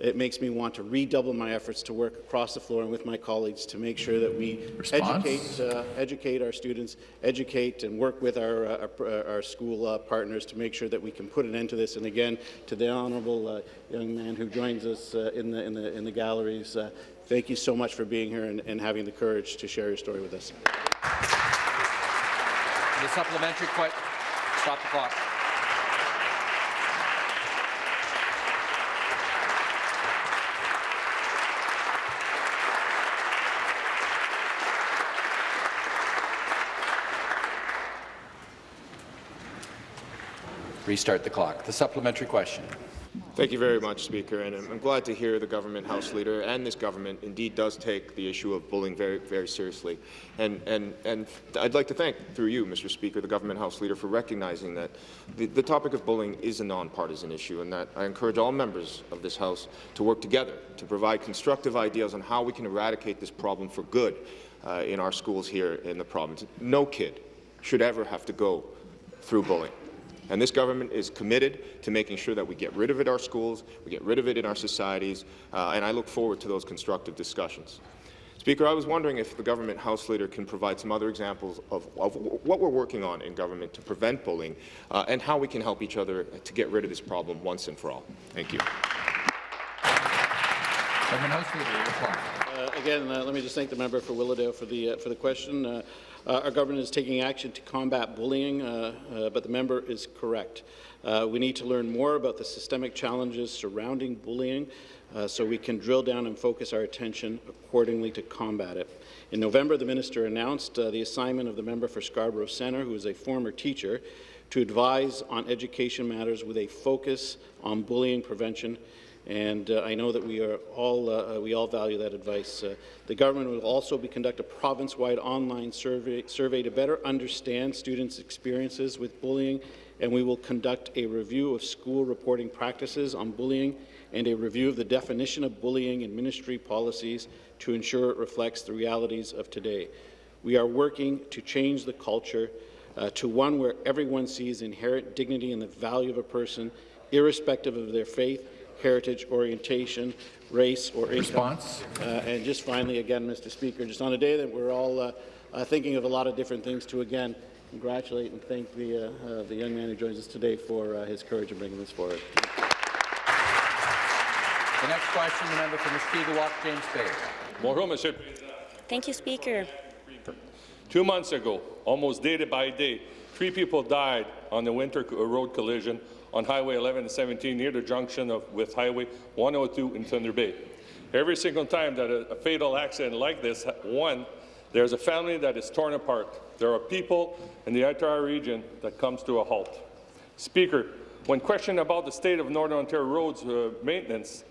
it makes me want to redouble my efforts to work across the floor and with my colleagues to make sure that we educate, uh, educate our students, educate and work with our, uh, our, our, school uh, partners to make sure that we can put an end to this. And again, to the honourable uh, young man who joins us uh, in, the, in, the, in the galleries, uh, thank you so much for being here and, and having the courage to share your story with us. The supplementary question. Stop the clock. Restart the clock. The supplementary question. Thank you very much, Speaker, and I'm glad to hear the government House Leader and this government indeed does take the issue of bullying very, very seriously. And, and, and I'd like to thank, through you, Mr. Speaker, the government House Leader for recognizing that the, the topic of bullying is a nonpartisan issue and that I encourage all members of this House to work together to provide constructive ideas on how we can eradicate this problem for good uh, in our schools here in the province. No kid should ever have to go through bullying. And this government is committed to making sure that we get rid of it in our schools, we get rid of it in our societies, uh, and I look forward to those constructive discussions. Speaker, I was wondering if the government House Leader can provide some other examples of, of what we're working on in government to prevent bullying uh, and how we can help each other to get rid of this problem once and for all. Thank you. Government House Leader, reply. Uh, again, uh, let me just thank the member for Willowdale for the uh, for the question. Uh, our government is taking action to combat bullying, uh, uh, but the member is correct. Uh, we need to learn more about the systemic challenges surrounding bullying so we can drill down and focus our attention accordingly to combat it. In November, the minister announced the assignment of the member for Scarborough Centre, who is a former teacher, to advise on education matters with a focus on bullying prevention and uh, I know that we are all uh, we all value that advice. Uh, the government will also be conduct a province-wide online survey survey to better understand students' experiences with bullying, and we will conduct a review of school reporting practices on bullying and a review of the definition of bullying in ministry policies to ensure it reflects the realities of today. We are working to change the culture uh, to one where everyone sees inherent dignity and the value of a person, irrespective of their faith heritage, orientation, race, or income. Response. Uh, and just finally, again, Mr. Speaker, just on a day that we're all uh, uh, thinking of a lot of different things to, again, congratulate and thank the, uh, uh, the young man who joins us today for uh, his courage in bringing this forward. The next question, the member for Mushkegowuk, James Bay. Bonjour, Monsieur. Thank you, Speaker. Two months ago, almost day by day, three people died on the winter road collision on Highway 11 and 17 near the junction of, with Highway 102 in Thunder Bay. Every single time that a, a fatal accident like this, one, there's a family that is torn apart. There are people in the entire region that comes to a halt. Speaker, when questioned about the state of Northern Ontario roads uh, maintenance,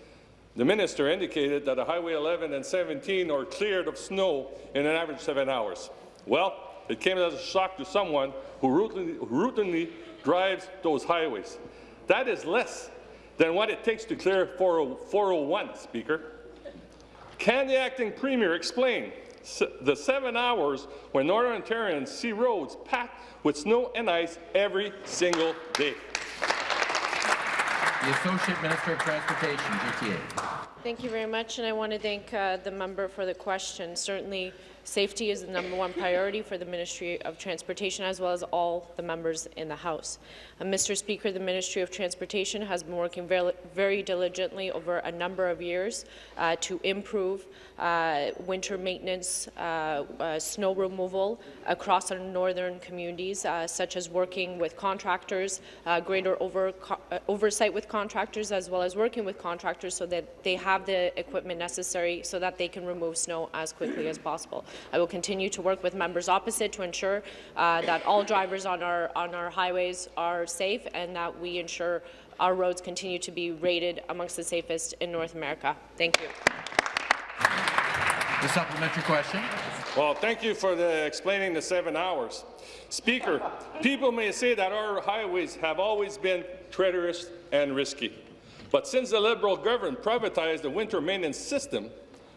the minister indicated that the Highway 11 and 17 are cleared of snow in an average seven hours. Well, it came as a shock to someone who routinely, routinely drives those highways. That is less than what it takes to clear 401, Speaker. Can the acting premier explain the seven hours when Northern Ontarians see roads packed with snow and ice every single day? The Associate Minister of Transportation, GTA. Thank you very much, and I want to thank uh, the member for the question. Certainly, Safety is the number one priority for the Ministry of Transportation as well as all the members in the House. Uh, Mr. Speaker, the Ministry of Transportation has been working very, very diligently over a number of years uh, to improve uh, winter maintenance, uh, uh, snow removal across our northern communities, uh, such as working with contractors, greater over, oversight with contractors, as well as working with contractors so that they have the equipment necessary so that they can remove snow as quickly as possible. I will continue to work with members opposite to ensure uh, that all drivers on our, on our highways are safe and that we ensure our roads continue to be rated amongst the safest in North America. Thank you. The supplementary question. Well, thank you for the explaining the seven hours. Speaker, people may say that our highways have always been treacherous and risky. But since the Liberal government privatized the winter maintenance system,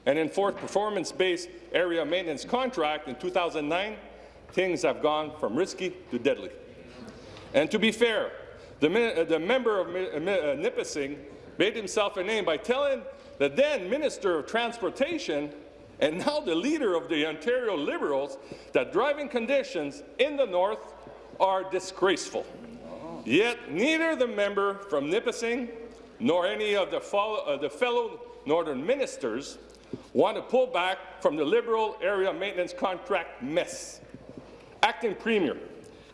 and enforced performance-based area maintenance contract in 2009, things have gone from risky to deadly. And to be fair, the, uh, the member of uh, uh, Nipissing made himself a name by telling the then Minister of Transportation and now the leader of the Ontario Liberals that driving conditions in the north are disgraceful. Yet neither the member from Nipissing nor any of the, follow, uh, the fellow northern ministers want to pull back from the Liberal area maintenance contract mess. Acting Premier,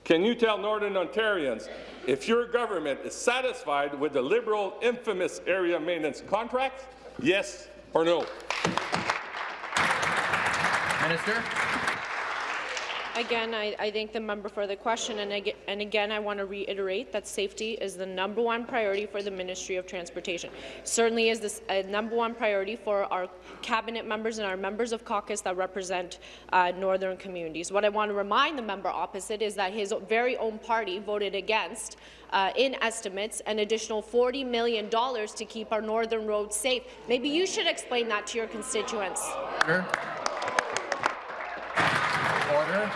can you tell Northern Ontarians if your government is satisfied with the Liberal infamous area maintenance contract? Yes or no? Minister. Again, I, I thank the member for the question, and, and again, I want to reiterate that safety is the number one priority for the Ministry of Transportation. Certainly is this a number one priority for our cabinet members and our members of caucus that represent uh, northern communities. What I want to remind the member opposite is that his very own party voted against uh, in estimates an additional $40 million to keep our northern roads safe. Maybe you should explain that to your constituents. Order. Order.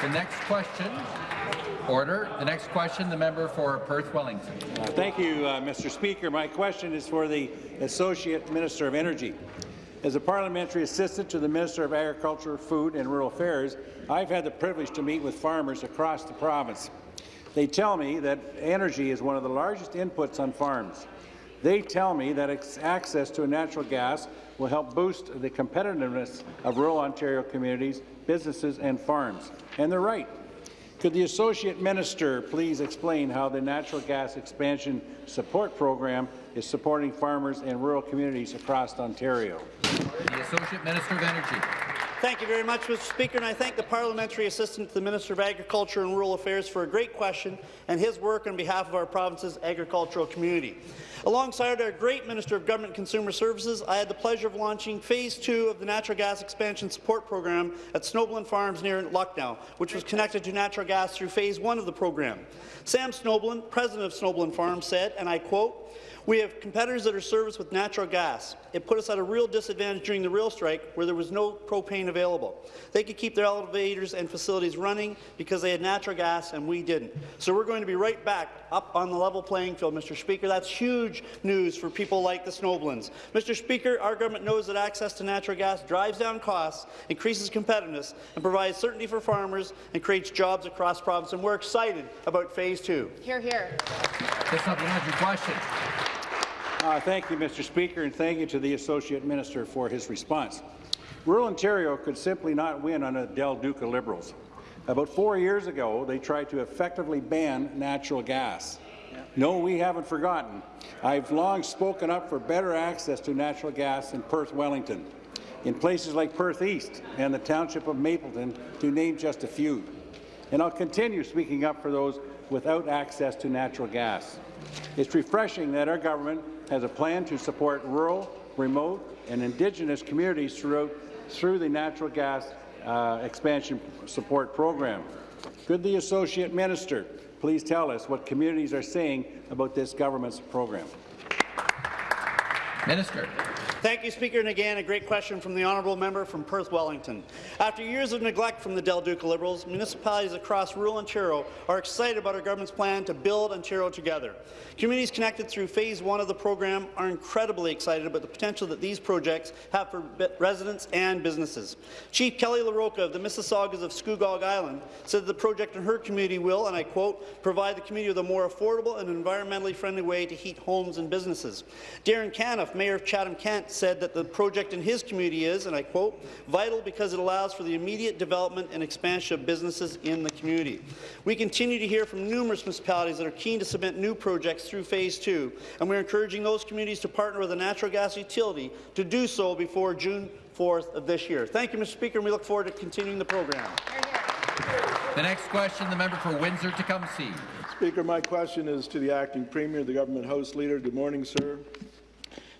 The next question. Order. The next question, the member for Perth Wellington. Thank you, uh, Mr. Speaker. My question is for the Associate Minister of Energy. As a parliamentary assistant to the Minister of Agriculture, Food and Rural Affairs, I've had the privilege to meet with farmers across the province. They tell me that energy is one of the largest inputs on farms. They tell me that access to natural gas will help boost the competitiveness of rural Ontario communities, businesses and farms. And they're right. Could the Associate Minister please explain how the Natural Gas Expansion Support Program is supporting farmers and rural communities across Ontario? The Associate Minister of Energy. Thank you very much, Mr. Speaker, and I thank the Parliamentary Assistant to the Minister of Agriculture and Rural Affairs for a great question and his work on behalf of our province's agricultural community. Alongside our great Minister of Government Consumer Services, I had the pleasure of launching Phase 2 of the Natural Gas Expansion Support Program at Snobelen Farms near Lucknow, which was connected to natural gas through Phase 1 of the program. Sam Snobelen, president of Snobelen Farms, said, and I quote, we have competitors that are serviced with natural gas. It put us at a real disadvantage during the rail strike where there was no propane available. They could keep their elevators and facilities running because they had natural gas and we didn't. So we're going to be right back up on the level playing field, Mr. Speaker. That's huge news for people like the Snobelens. Mr. Speaker, our government knows that access to natural gas drives down costs, increases competitiveness, and provides certainty for farmers and creates jobs across the province, and we're excited about Phase 2. Here, here. The supplementary question. Uh, thank you, Mr. Speaker, and thank you to the Associate Minister for his response. Rural Ontario could simply not win on the Del Duca Liberals. About four years ago, they tried to effectively ban natural gas. No, we haven't forgotten. I've long spoken up for better access to natural gas in Perth Wellington, in places like Perth East and the township of Mapleton, to name just a few. And I'll continue speaking up for those without access to natural gas. It's refreshing that our government has a plan to support rural, remote, and Indigenous communities throughout through the natural gas uh, expansion support program. Could the Associate Minister please tell us what communities are saying about this government's program? Minister. Thank you, Speaker. And again, a great question from the honourable member from Perth Wellington. After years of neglect from the Del Duca Liberals, municipalities across rural Ontario are excited about our government's plan to build Ontario together. Communities connected through Phase 1 of the program are incredibly excited about the potential that these projects have for residents and businesses. Chief Kelly LaRocca of the Mississaugas of Scugog Island said that the project in her community will, and I quote, provide the community with a more affordable and environmentally friendly way to heat homes and businesses. Darrin Canniff, Mayor of Chatham-Kent, said that the project in his community is, and I quote, vital because it allows for the immediate development and expansion of businesses in the community. We continue to hear from numerous municipalities that are keen to submit new projects through Phase 2, and we're encouraging those communities to partner with a natural gas utility to do so before June 4th of this year. Thank you, Mr. Speaker, and we look forward to continuing the program. The next question, the member for Windsor-Tecumseh. Speaker, my question is to the Acting Premier, the Government House Leader. Good morning, sir.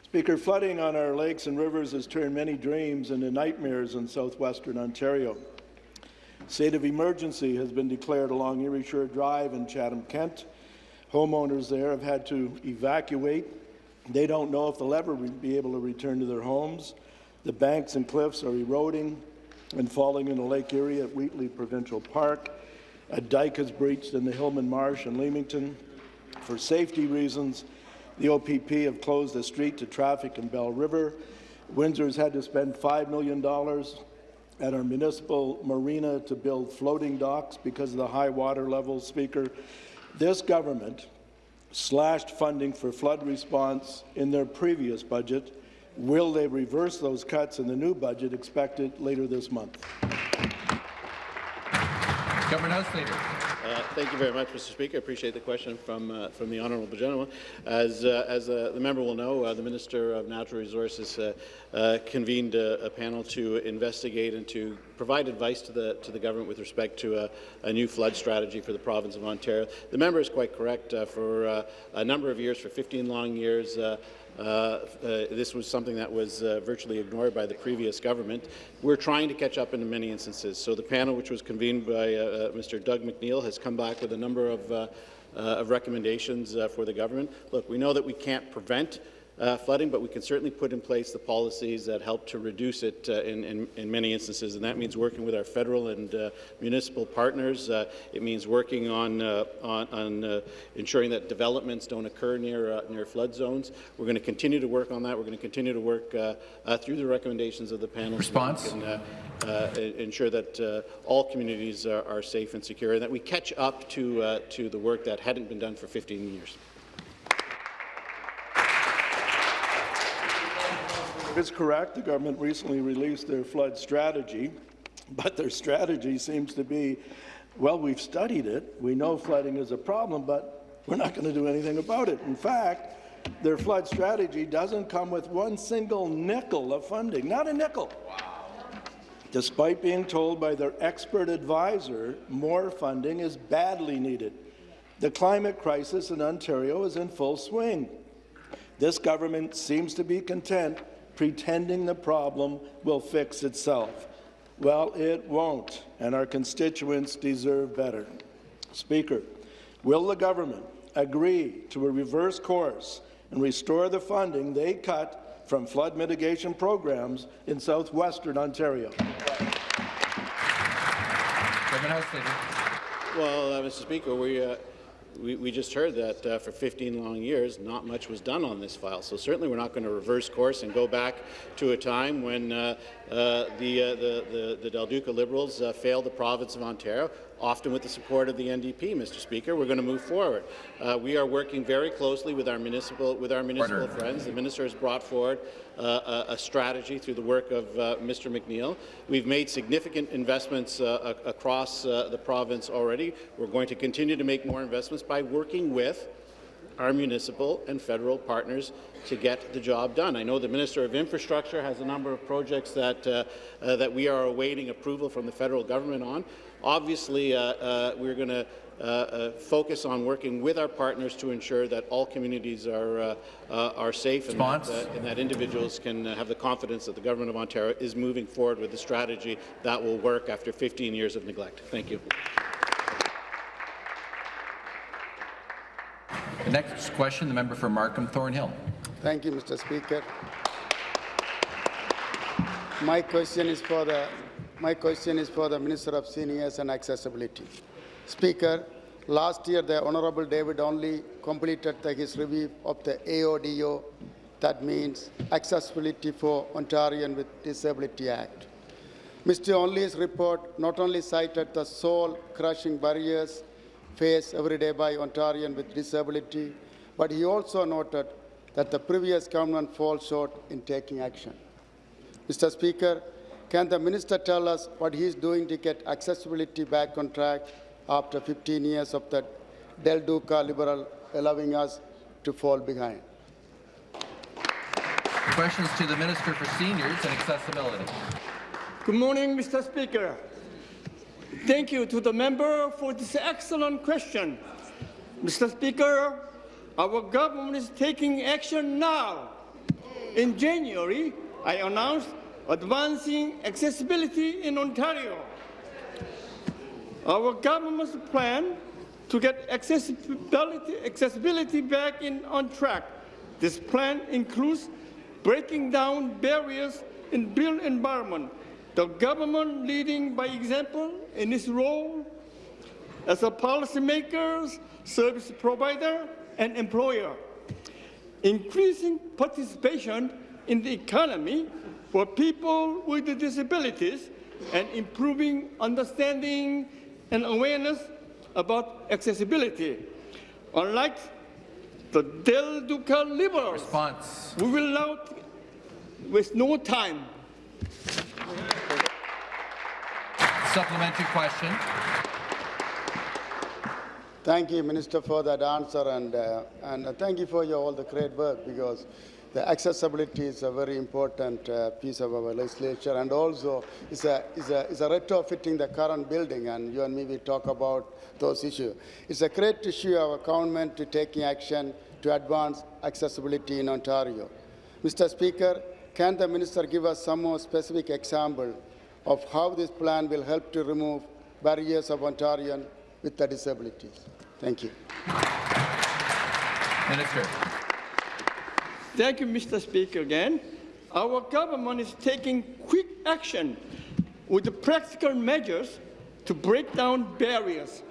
Speaker, flooding on our lakes and rivers has turned many dreams into nightmares in southwestern Ontario. State of emergency has been declared along Erie Shore Drive in Chatham-Kent. Homeowners there have had to evacuate. They don't know if they'll ever be able to return to their homes. The banks and cliffs are eroding and falling into Lake Erie at Wheatley Provincial Park. A dike has breached in the Hillman Marsh in Leamington. For safety reasons, the OPP have closed the street to traffic in Belle River. Windsor has had to spend $5 million at our municipal marina to build floating docks because of the high water levels, Speaker. This government slashed funding for flood response in their previous budget. Will they reverse those cuts in the new budget expected later this month? Government House Leader. Uh, thank you very much, Mr. Speaker. I appreciate the question from uh, from the honourable gentleman. As uh, as uh, the member will know, uh, the Minister of Natural Resources uh, convened a, a, panel to investigate and to provide advice to the to the government with respect to a, a new flood strategy for the province of Ontario. The member is quite correct. for a number of years, for 15 long years, Uh, uh, this was something that was uh, virtually ignored by the previous government. We're trying to catch up in many instances. So the panel, which was convened by uh, Mr. Doug McNeil, has come back with a number of, of recommendations for the government. Look, we know that we can't prevent uh, flooding, but we can certainly put in place the policies that help to reduce it uh, in, in, in, many instances, and that means working with our federal and uh, municipal partners. Uh, it means working on, uh, on, on uh, ensuring that developments don't occur near, near flood zones. We're going to continue to work on that. We're going to continue to work through the recommendations of the panel. Response? And, ensure that all communities are, are, safe and secure, and that we catch up to, to the work that hadn't been done for 15 years. It's correct. The government recently released their flood strategy, but their strategy seems to be, well, we've studied it. We know flooding is a problem, but we're not going to do anything about it. In fact, their flood strategy doesn't come with one single nickel of funding, not a nickel. Wow. Despite being told by their expert advisor more funding is badly needed. The climate crisis in Ontario is in full swing. This government seems to be content pretending the problem will fix itself. Well, it won't, and our constituents deserve better. Speaker, will the government agree to a reverse course and restore the funding they cut from flood mitigation programs in southwestern Ontario? Well, uh, Mr. Speaker, we, uh, we, we just heard that uh, for 15 long years, not much was done on this file. So certainly we're not going to reverse course and go back to a time when uh, uh, the, uh, the, the, the, Del Duca Liberals uh, failed the province of Ontario, often with the support of the NDP, Mr. Speaker. We're going to move forward. Uh, we are working very closely with our municipal, with our municipal Order. friends. The minister has brought forward a, a, strategy through the work of Mr. McNeil. We've made significant investments across the province already. We're going to continue to make more investments by working with our municipal and federal partners to get the job done. I know the Minister of Infrastructure has a number of projects that, uh, uh, that we are awaiting approval from the federal government on. Obviously, uh, uh we're going to uh, uh, focus on working with our partners to ensure that all communities are, are safe and that, and that, individuals can have the confidence that the Government of Ontario is moving forward with a strategy that will work after 15 years of neglect. Thank you. The next question, the member for Markham Thornhill. Thank you, Mr. Speaker. My question is for the my question is for the Minister of Seniors and Accessibility. Speaker, last year the Honourable David Onley completed the, his review of the AODO, that means Accessibility for Ontarian with Disability Act. Mr. Onley's report not only cited the soul-crushing barriers faced every day by Ontarians with disability, but he also noted that the previous government falls short in taking action. Mr. Speaker, can the minister tell us what he is doing to get accessibility back on track after 15 years of the Del Duca Liberal allowing us to fall behind? Questions to the Minister for Seniors and Accessibility. Good morning, Mr. Speaker. Thank you to the member for this excellent question. Mr. Speaker, our government is taking action now. In January, I announced advancing accessibility in Ontario. Our government's plan to get accessibility, accessibility back in on track. This plan includes breaking down barriers in built environment the government leading by example in its role as a policymaker, service provider, and employer. Increasing participation in the economy for people with disabilities and improving understanding and awareness about accessibility. Unlike the Del Duca Liberals, Response. we will now waste no time Supplementary question. Thank you, Minister, for that answer, and, uh, and uh, thank you for your, all the great work because the accessibility is a very important uh, piece of our legislature, and also it's a, it's, a, a retrofitting the current building, and you and me we talk about those issues. It's a great issue of our government to taking action to advance accessibility in Ontario. Mr. Speaker, can the minister give us some more specific example of how this plan will help to remove barriers of Ontarians with disabilities? Thank you. Minister. Thank you, Mr. Speaker, again. Our government is taking quick action with practical measures to break down barriers.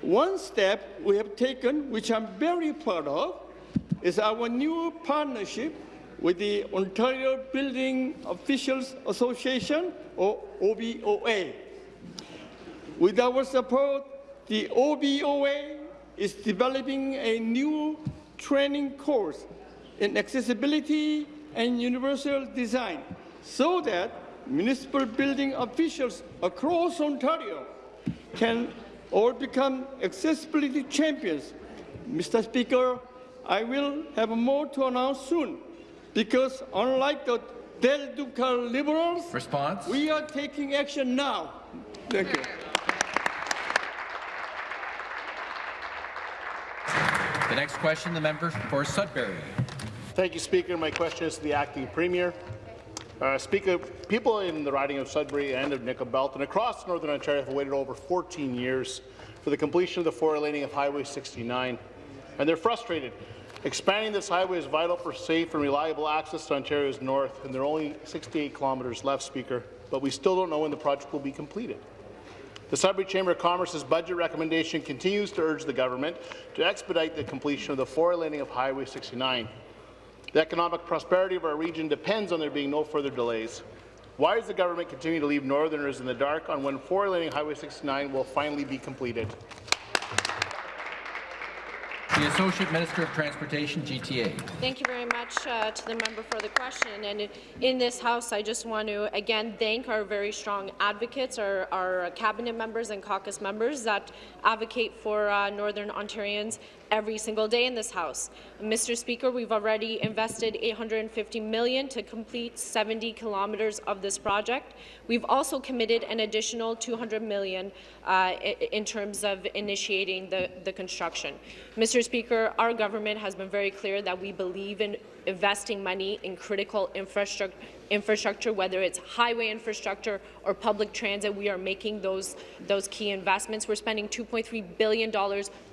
One step we have taken, which I'm very proud of, is our new partnership with the Ontario Building Officials Association, or OBOA. With our support, the OBOA is developing a new training course in accessibility and universal design so that municipal building officials across Ontario can all become accessibility champions. Mr. Speaker, I will have more to announce soon because unlike the Del Duca Liberals, Response? we are taking action now. Thank you. The next question, the member for Sudbury. Thank you, Speaker. My question is to the acting premier. Uh, Speaker, people in the riding of Sudbury and of Nickel Belt and across Northern Ontario have waited over 14 years for the completion of the four-laning of Highway 69, and they're frustrated. Expanding this highway is vital for safe and reliable access to Ontario's north, and there are only 68 kilometres left, Speaker, but we still don't know when the project will be completed. The Sudbury Chamber of Commerce's budget recommendation continues to urge the government to expedite the completion of the four-laning of Highway 69. The economic prosperity of our region depends on there being no further delays. Why does the government continue to leave Northerners in the dark on when four-laning Highway 69 will finally be completed? The Associate Minister of Transportation, GTA. Thank you very much uh, to the member for the question. And in this House, I just want to again thank our very strong advocates, our, our cabinet members and caucus members that advocate for uh, Northern Ontarians every single day in this House. Mr. Speaker, we've already invested 850 million to complete 70 kilometres of this project. We've also committed an additional 200 million uh, in terms of initiating the, the construction. Mr. Speaker, our government has been very clear that we believe in investing money in critical infrastructure infrastructure, whether it's highway infrastructure or public transit. We are making those, those key investments. We're spending $2.3 billion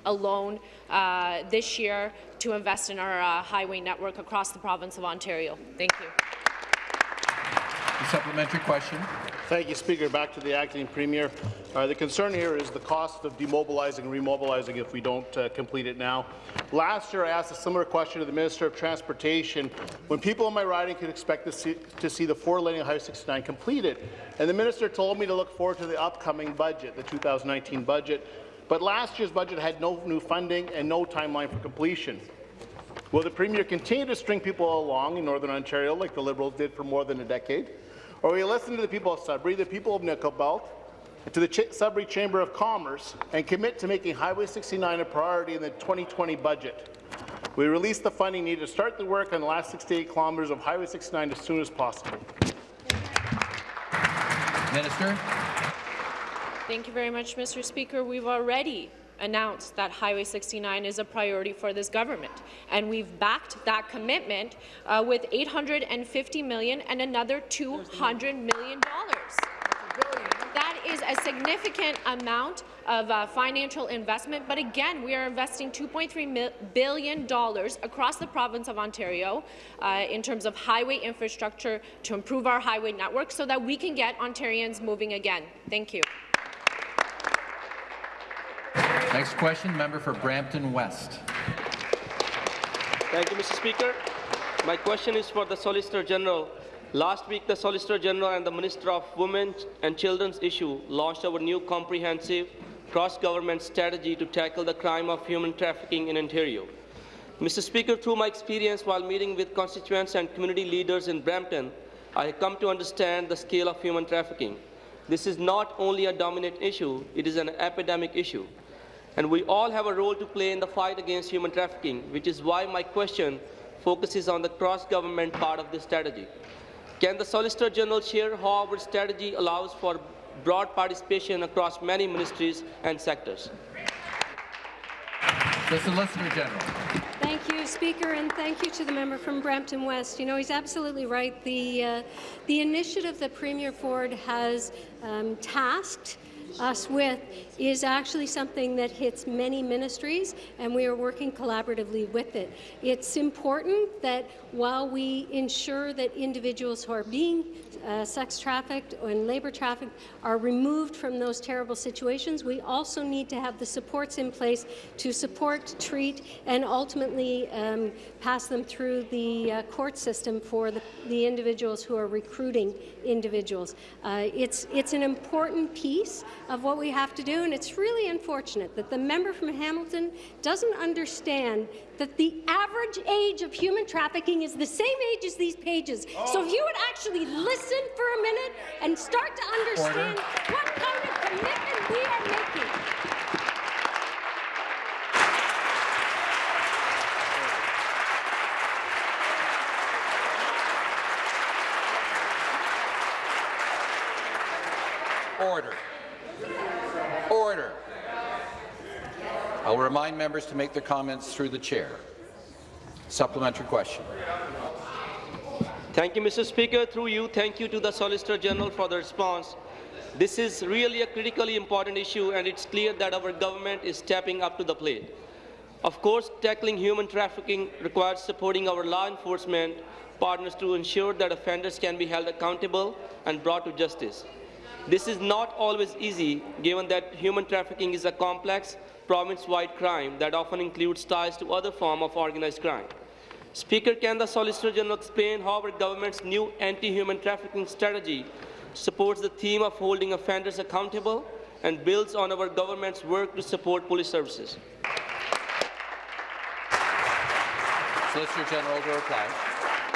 alone uh, this year to invest in our uh, highway network across the province of Ontario. Thank you. The supplementary question. Thank you, Speaker. Back to the acting premier. Uh, the concern here is the cost of demobilizing and remobilizing if we don't uh, complete it now. Last year, I asked a similar question to the Minister of Transportation when people in my riding could expect to see, to see the four-laning Highway 69 completed. And the minister told me to look forward to the upcoming budget, the 2019 budget. But last year's budget had no new funding and no timeline for completion. Will the Premier continue to string people along in Northern Ontario like the Liberals did for more than a decade? Or will you listen to the people of Sudbury, the people of Nickel Belt, and to the Ch Sudbury Chamber of Commerce and commit to making Highway 69 a priority in the 2020 budget? We release the funding needed to start the work on the last 68 kilometres of Highway 69 as soon as possible. Minister. Thank you very much, Mr. Speaker. We've already announced that Highway 69 is a priority for this government, and we've backed that commitment uh, with 850 million and another 200 million dollars. That is a significant amount of uh, financial investment, but again, we are investing $2.3 billion across the province of Ontario uh, in terms of highway infrastructure to improve our highway network so that we can get Ontarians moving again. Thank you. Next question, member for Brampton West. Thank you, Mr. Speaker. My question is for the Solicitor General. Last week, the Solicitor General and the Minister of Women and Children's Issue launched our new comprehensive cross-government strategy to tackle the crime of human trafficking in Ontario. Mr. Speaker, through my experience while meeting with constituents and community leaders in Brampton, I have come to understand the scale of human trafficking. This is not only a dominant issue, it is an epidemic issue. And we all have a role to play in the fight against human trafficking, which is why my question focuses on the cross-government part of this strategy. Can the Solicitor General share how our strategy allows for broad participation across many ministries and sectors? The Solicitor General. Thank you, Speaker, and thank you to the member from Brampton West. You know, he's absolutely right. The, uh, the initiative that Premier Ford has um, tasked us with is actually something that hits many ministries, and we are working collaboratively with it. It's important that while we ensure that individuals who are being uh, sex trafficked and labour trafficked are removed from those terrible situations, we also need to have the supports in place to support, treat, and ultimately um, pass them through the uh, court system for the, the, individuals who are recruiting individuals. Uh, it's, it's an important piece of what we have to do, and it's really unfortunate that the member from Hamilton doesn't understand that the average age of human trafficking is the same age as these pages. Oh. So if you would actually listen for a minute and start to understand Order. what kind of commitment we are making. Order. Order. I will remind members to make their comments through the chair. Supplementary question. Thank you, Mr. Speaker. Through you, thank you to the Solicitor General for the response. This is really a critically important issue, and it's clear that our government is stepping up to the plate. Of course, tackling human trafficking requires supporting our law enforcement partners to ensure that offenders can be held accountable and brought to justice. This is not always easy, given that human trafficking is a complex, province-wide crime that often includes ties to other forms of organized crime. Speaker, can the Solicitor General explain how our government's new anti-human trafficking strategy supports the theme of holding offenders accountable and builds on our government's work to support police services? Solicitor General to reply.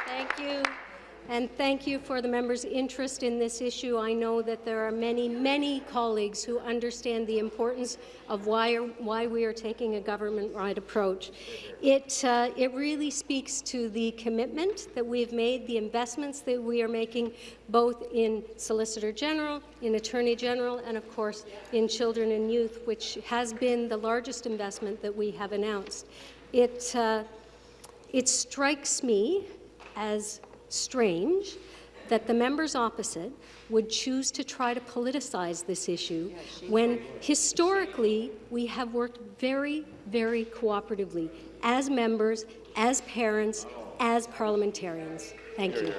Thank you and thank you for the member's interest in this issue. I know that there are many, many colleagues who understand the importance of why, why we are taking a government-wide approach. It, uh, it really speaks to the commitment that we've made, the investments that we are making, both in Solicitor General, in Attorney General, and of course in children and youth, which has been the largest investment that we have announced. It, uh, it strikes me as strange that the members opposite would choose to try to politicize this issue when historically we have worked very, very cooperatively as members, as parents, as parliamentarians. Thank you.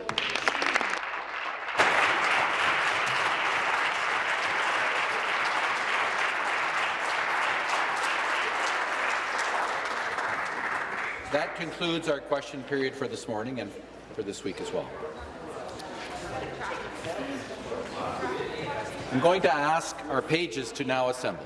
That concludes our question period for this morning. and for this week as well. I'm going to ask our pages to now assemble.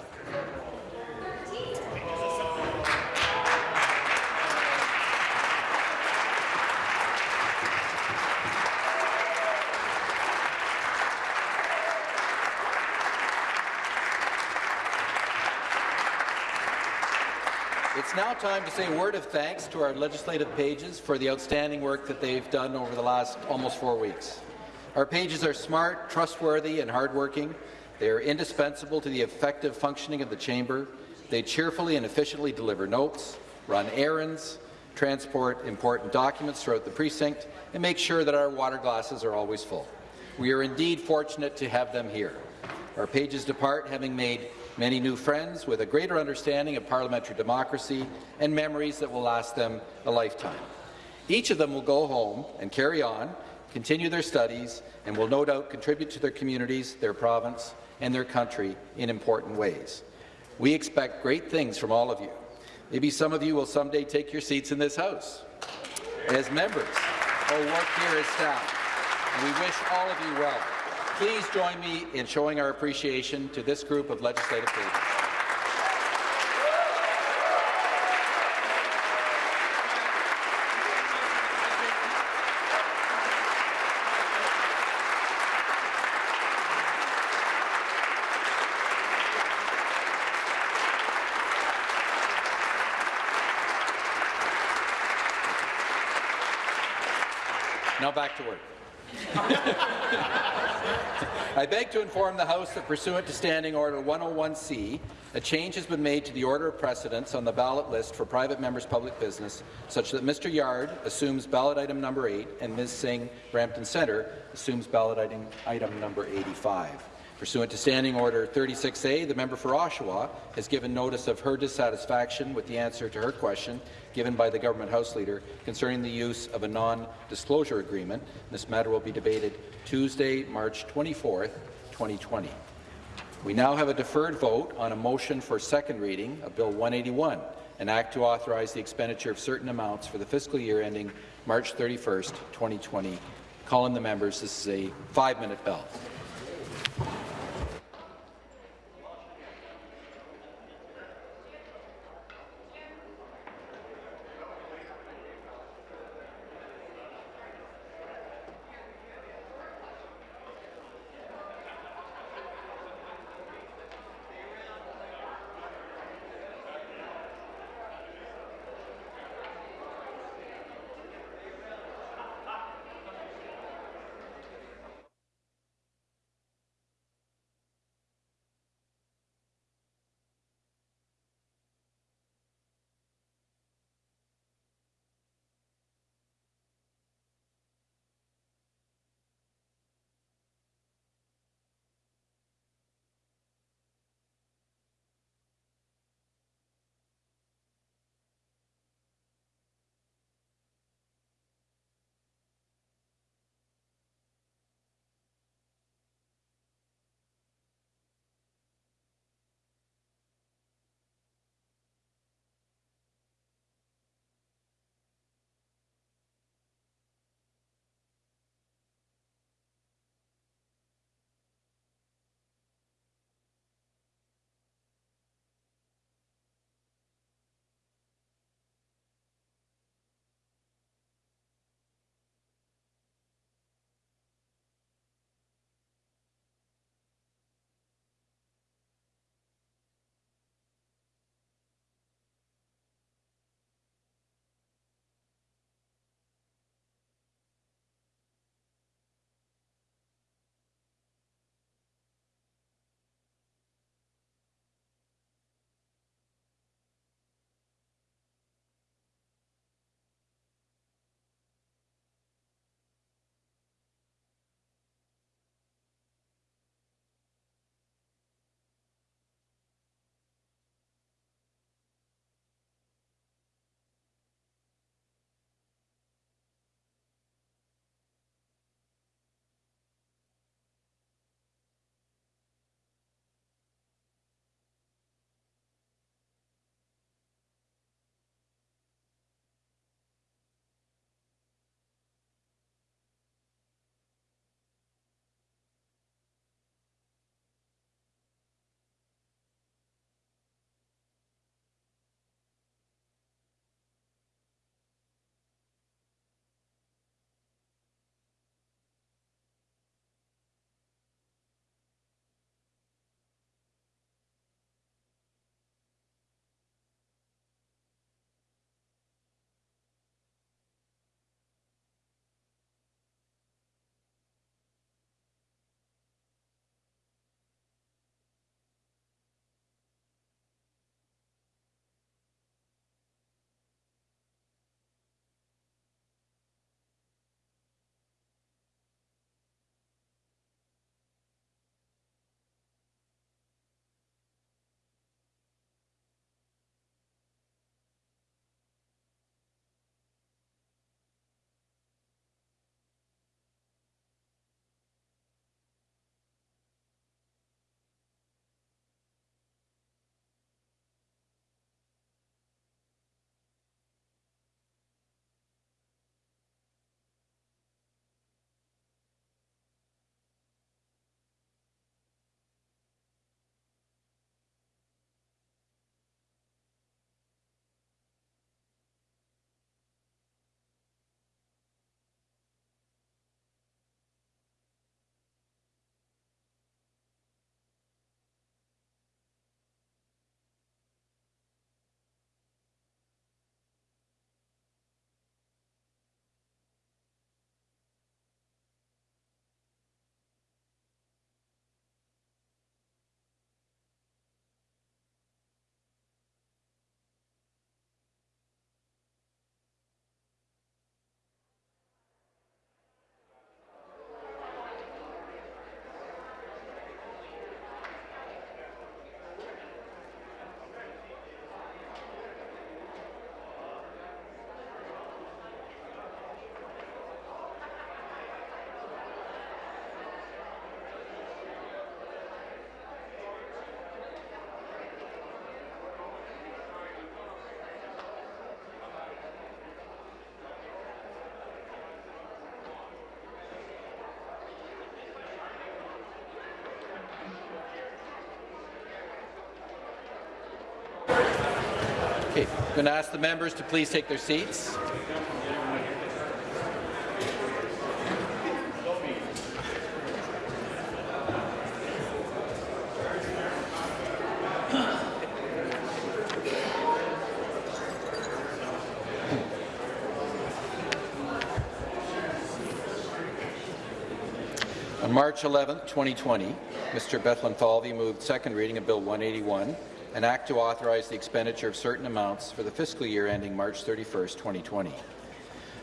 Time to say a word of thanks to our legislative pages for the outstanding work that they've done over the last almost four weeks. Our pages are smart, trustworthy, and hardworking. They are indispensable to the effective functioning of the chamber. They cheerfully and efficiently deliver notes, run errands, transport important documents throughout the precinct, and make sure that our water glasses are always full. We are indeed fortunate to have them here. Our pages depart having made many new friends with a greater understanding of parliamentary democracy and memories that will last them a lifetime. Each of them will go home and carry on, continue their studies, and will no doubt contribute to their communities, their province, and their country in important ways. We expect great things from all of you. Maybe some of you will someday take your seats in this House as members or work here as staff. And we wish all of you well. Please join me in showing our appreciation to this group of legislative leaders. Now back to work. I beg to inform the House that pursuant to Standing Order 101C, a change has been made to the order of precedence on the ballot list for private members' public business, such that Mr. Yarde assumes ballot item number 8 and Ms. Singh, Brampton Centre, assumes ballot item, item number 85. Pursuant to Standing Order 36A, the member for Oshawa has given notice of her dissatisfaction with the answer to her question given by the Government House Leader concerning the use of a non-disclosure agreement. This matter will be debated Tuesday, March 24, 2020. We now have a deferred vote on a motion for second reading of Bill 181, an act to authorize the expenditure of certain amounts for the fiscal year ending March 31, 2020. Call Calling the members, this is a five-minute bell. Going to ask the members to please take their seats. On March 11, 2020, Mr. Bethlenfalvy moved second reading of Bill 181, an act to authorize the expenditure of certain amounts for the fiscal year ending March 31, 2020.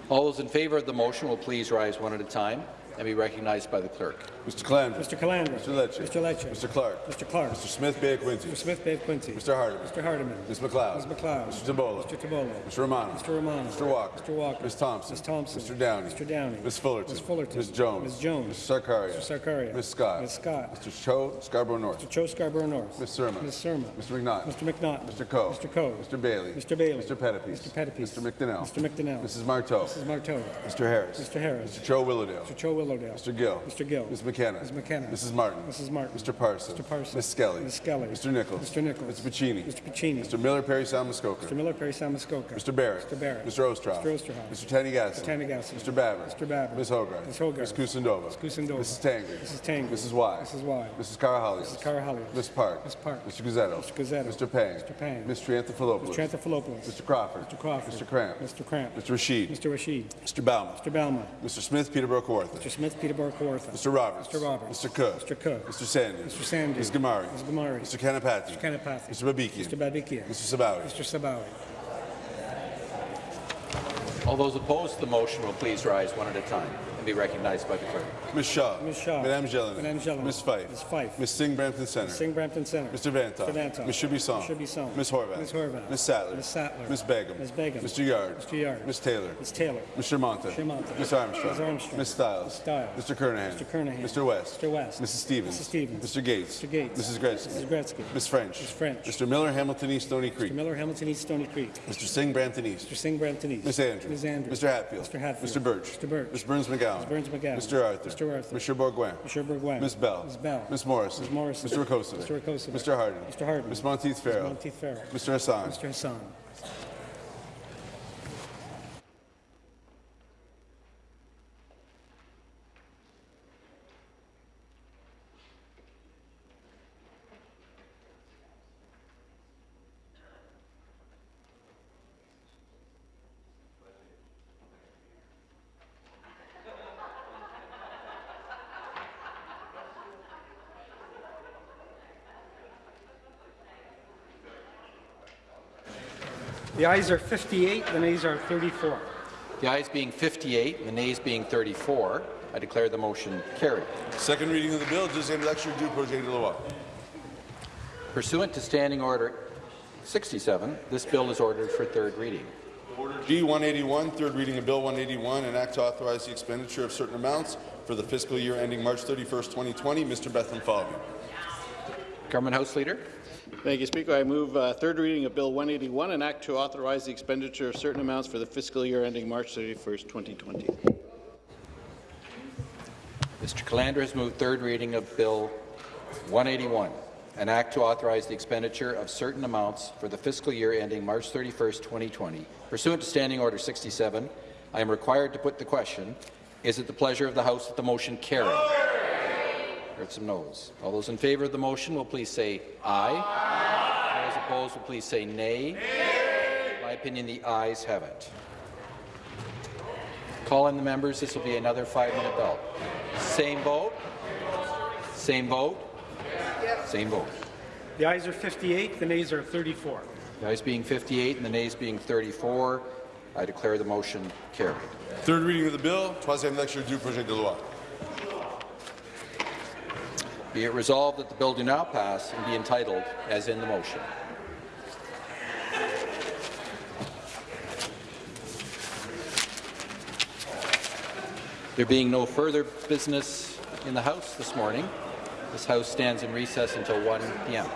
All those in favour of the motion will please rise one at a time and be recognized by the clerk. Mr. Calandra. Mr. Calandra. Mr. Lecce. Mr. Lecce. Mr. Clark. Mr. Clark. Mr. Smith Bay Quincy. Mr. Smith Bay Quincy. Mr. Hardeman. Mr. Hardeman. Ms. MacLeod. Ms. MacLeod. Mr. Tibollo. Mr. Tibollo. Mr. Romano. Mr. Romano. Mr. Walker. Mr. Walker. Ms. Thompson. Ms. Thompson. Mr. Downey. Mr. Downey. Ms. Fullerton. Ms. Fullerton. Ms. Jones. Ms. Jones. Mr. Sarkaria. Mr. Sarkaria. Ms. Scott. Ms. Scott. Mr. Cho Scarborough North. Mr. Cho Scarborough North. Ms. Surma. Ms. Surma. Mr. McNaught. Mr. McNaught. Mr. Coe. Mr. Coe. Mr. Bailey. Mr. Bailey. Mr. Pettapiece. Mr. Pettapiece. Mr. McDonnell. Mr. McDonnell. Mrs. Martow. Mrs. Martow. Mr. Harris. Mr. Harris. Mr. Cho Willowdale. Mr. Cho Willowdale. Mr. Gill. Mr. Gill. Ms. McKenna. Ms. McKenna. Mrs. Martin. Mrs. Martin. Mr. Parson. Mr. Parson. Ms. Skelly. Ms. Skelly. Mr. Nichols. Mr. Nichols. Mr. Piccini. Mr. Piccini. Mr. Miller Parry Sound Muskoka. Mr. Miller Parry Sound Muskoka. Mr. Barrett. Mr. Barrett. Mr. Oosterhoff. Mr. Oosterhoff. Mr. Tanigassi. Mr. Tanigassi. Mr. Baber. Mr. Baber. Ms. Hogarth. Ms. Hogarth. Ms. Kusendova. Ms. Kusendova. Mrs. Tangri. Mrs. Tangri. Mrs. Y. Mrs. Y. Mrs. Karahalios. Mrs. Karahalios. Ms. Park. Ms. Park. Mr. Guzzetto. Mr. Guzzetto. Mr. Pang. Mr. Pang. Ms. Triantafilopoulos. Mr. Anthopoulos. Mr. Crawford. Mr. Crawford. Mr. Kramp. Mr. Kramp. Mr. Rasheed. Mr. Rasheed. Mr. Bauman. Mr. Balma. Mr. Smith Peterborough Kawartha. Mr. Smith Peterborough Kawartha. Mr. Roberts. Mr. Roberts. Mr. Cook. Mr. Cook. Mr. Sandhu. Mr. Sandhu. Ms. Ghamari. Ms. Ghamari. Mr. Kanapathi. Mr. Kanapathi. Mr. Babikian. Mr. Babikian. Mr. Sabawy. Mr. Sabawy. All those opposed to the motion will please rise one at a time and be recognized by the clerk. Ms. Shaw. Ms. Shaw. Madame Gélinas. Madame Gélinas. Ms. Fife. Ms. Fife. Ms. Singh Brampton Centre. Ms. Singh Brampton Centre. Mr. Vanthof. Mr. Vanthof. Ms. Shubisong. Ms. Shubisong. Ms. Horwath. Ms. Horwath. Ms. Sattler. Ms. Sattler. Ms. Begum. Ms. Begum. Mr. Yarde. Mr. Yarde. Ms. Taylor. Ms. Taylor. Mr. Mantha. Mr. Mantha. Ms. Armstrong. Ms. Armstrong. Ms. Stiles. Ms. Stiles. Mr. Kernaghan. Mr. Kernaghan. Mr. West. Mr. West. Mrs. Stevens. Mrs. Stevens. Mr. Gates. Mr. Gates. Mrs. Gretzky. Mrs. Gretzky. Ms. French. Ms. French. Mr. Miller, Hamilton East, Stony Creek. Mr. Miller, Hamilton East, Stony Creek. Mr. Singh, Brampton East. Mr. Singh, Brampton East. Ms. Andrews. Ms. Andrews. Mr. Hatfield. Mr. Hatfield. Mr. Burch. Mr. Burch. Ms. Berns-McGown. Ms. Berns-McGown. Mr. Arthur. Mr. Arthur. Mr. Bourgouin. Mr. Bourgouin. Ms. Bell. Ms. Bell. Ms. Morrison. Ms. Morrison. Mr. Rakocevic. Mr. Rakocevic. Mr. Harden. Mr. Harden. Ms. Monteith Farrell. Monteith Farrell. Mr. Hassan. Mr. Hassan. The ayes are 58, the nays are 34. The ayes being 58 and the nays being 34, I declare the motion carried. Second reading of the bill, deuxième lecture du projet de loi. Pursuant to Standing Order 67, this bill is ordered for third reading. G 181, third reading of Bill 181, an act to authorize the expenditure of certain amounts for the fiscal year ending March 31st, 2020. Mr. Bethlenfalvy. Government House Leader. Thank you, Speaker. I move uh, third reading of Bill 181, an act to authorize the expenditure of certain amounts for the fiscal year ending March 31st, 2020. Mr. Calandra has moved third reading of Bill 181, an act to authorize the expenditure of certain amounts for the fiscal year ending March 31st, 2020. Pursuant to Standing Order 67, I am required to put the question, is it the pleasure of the House that the motion carry? Heard some noes. All those in favour of the motion will please say aye. Those opposed will please say nay. In my opinion, the ayes have it. Call in the members. This will be another five-minute bell. Same vote. Same vote. Same vote. The ayes are 58, the nays are 34. The ayes being 58 and the nays being 34, I declare the motion carried. Third reading of the bill, troisième lecture du projet de loi. Be it resolved that the bill do now pass and be entitled as in the motion. There being no further business in the House this morning, this House stands in recess until 1 p.m.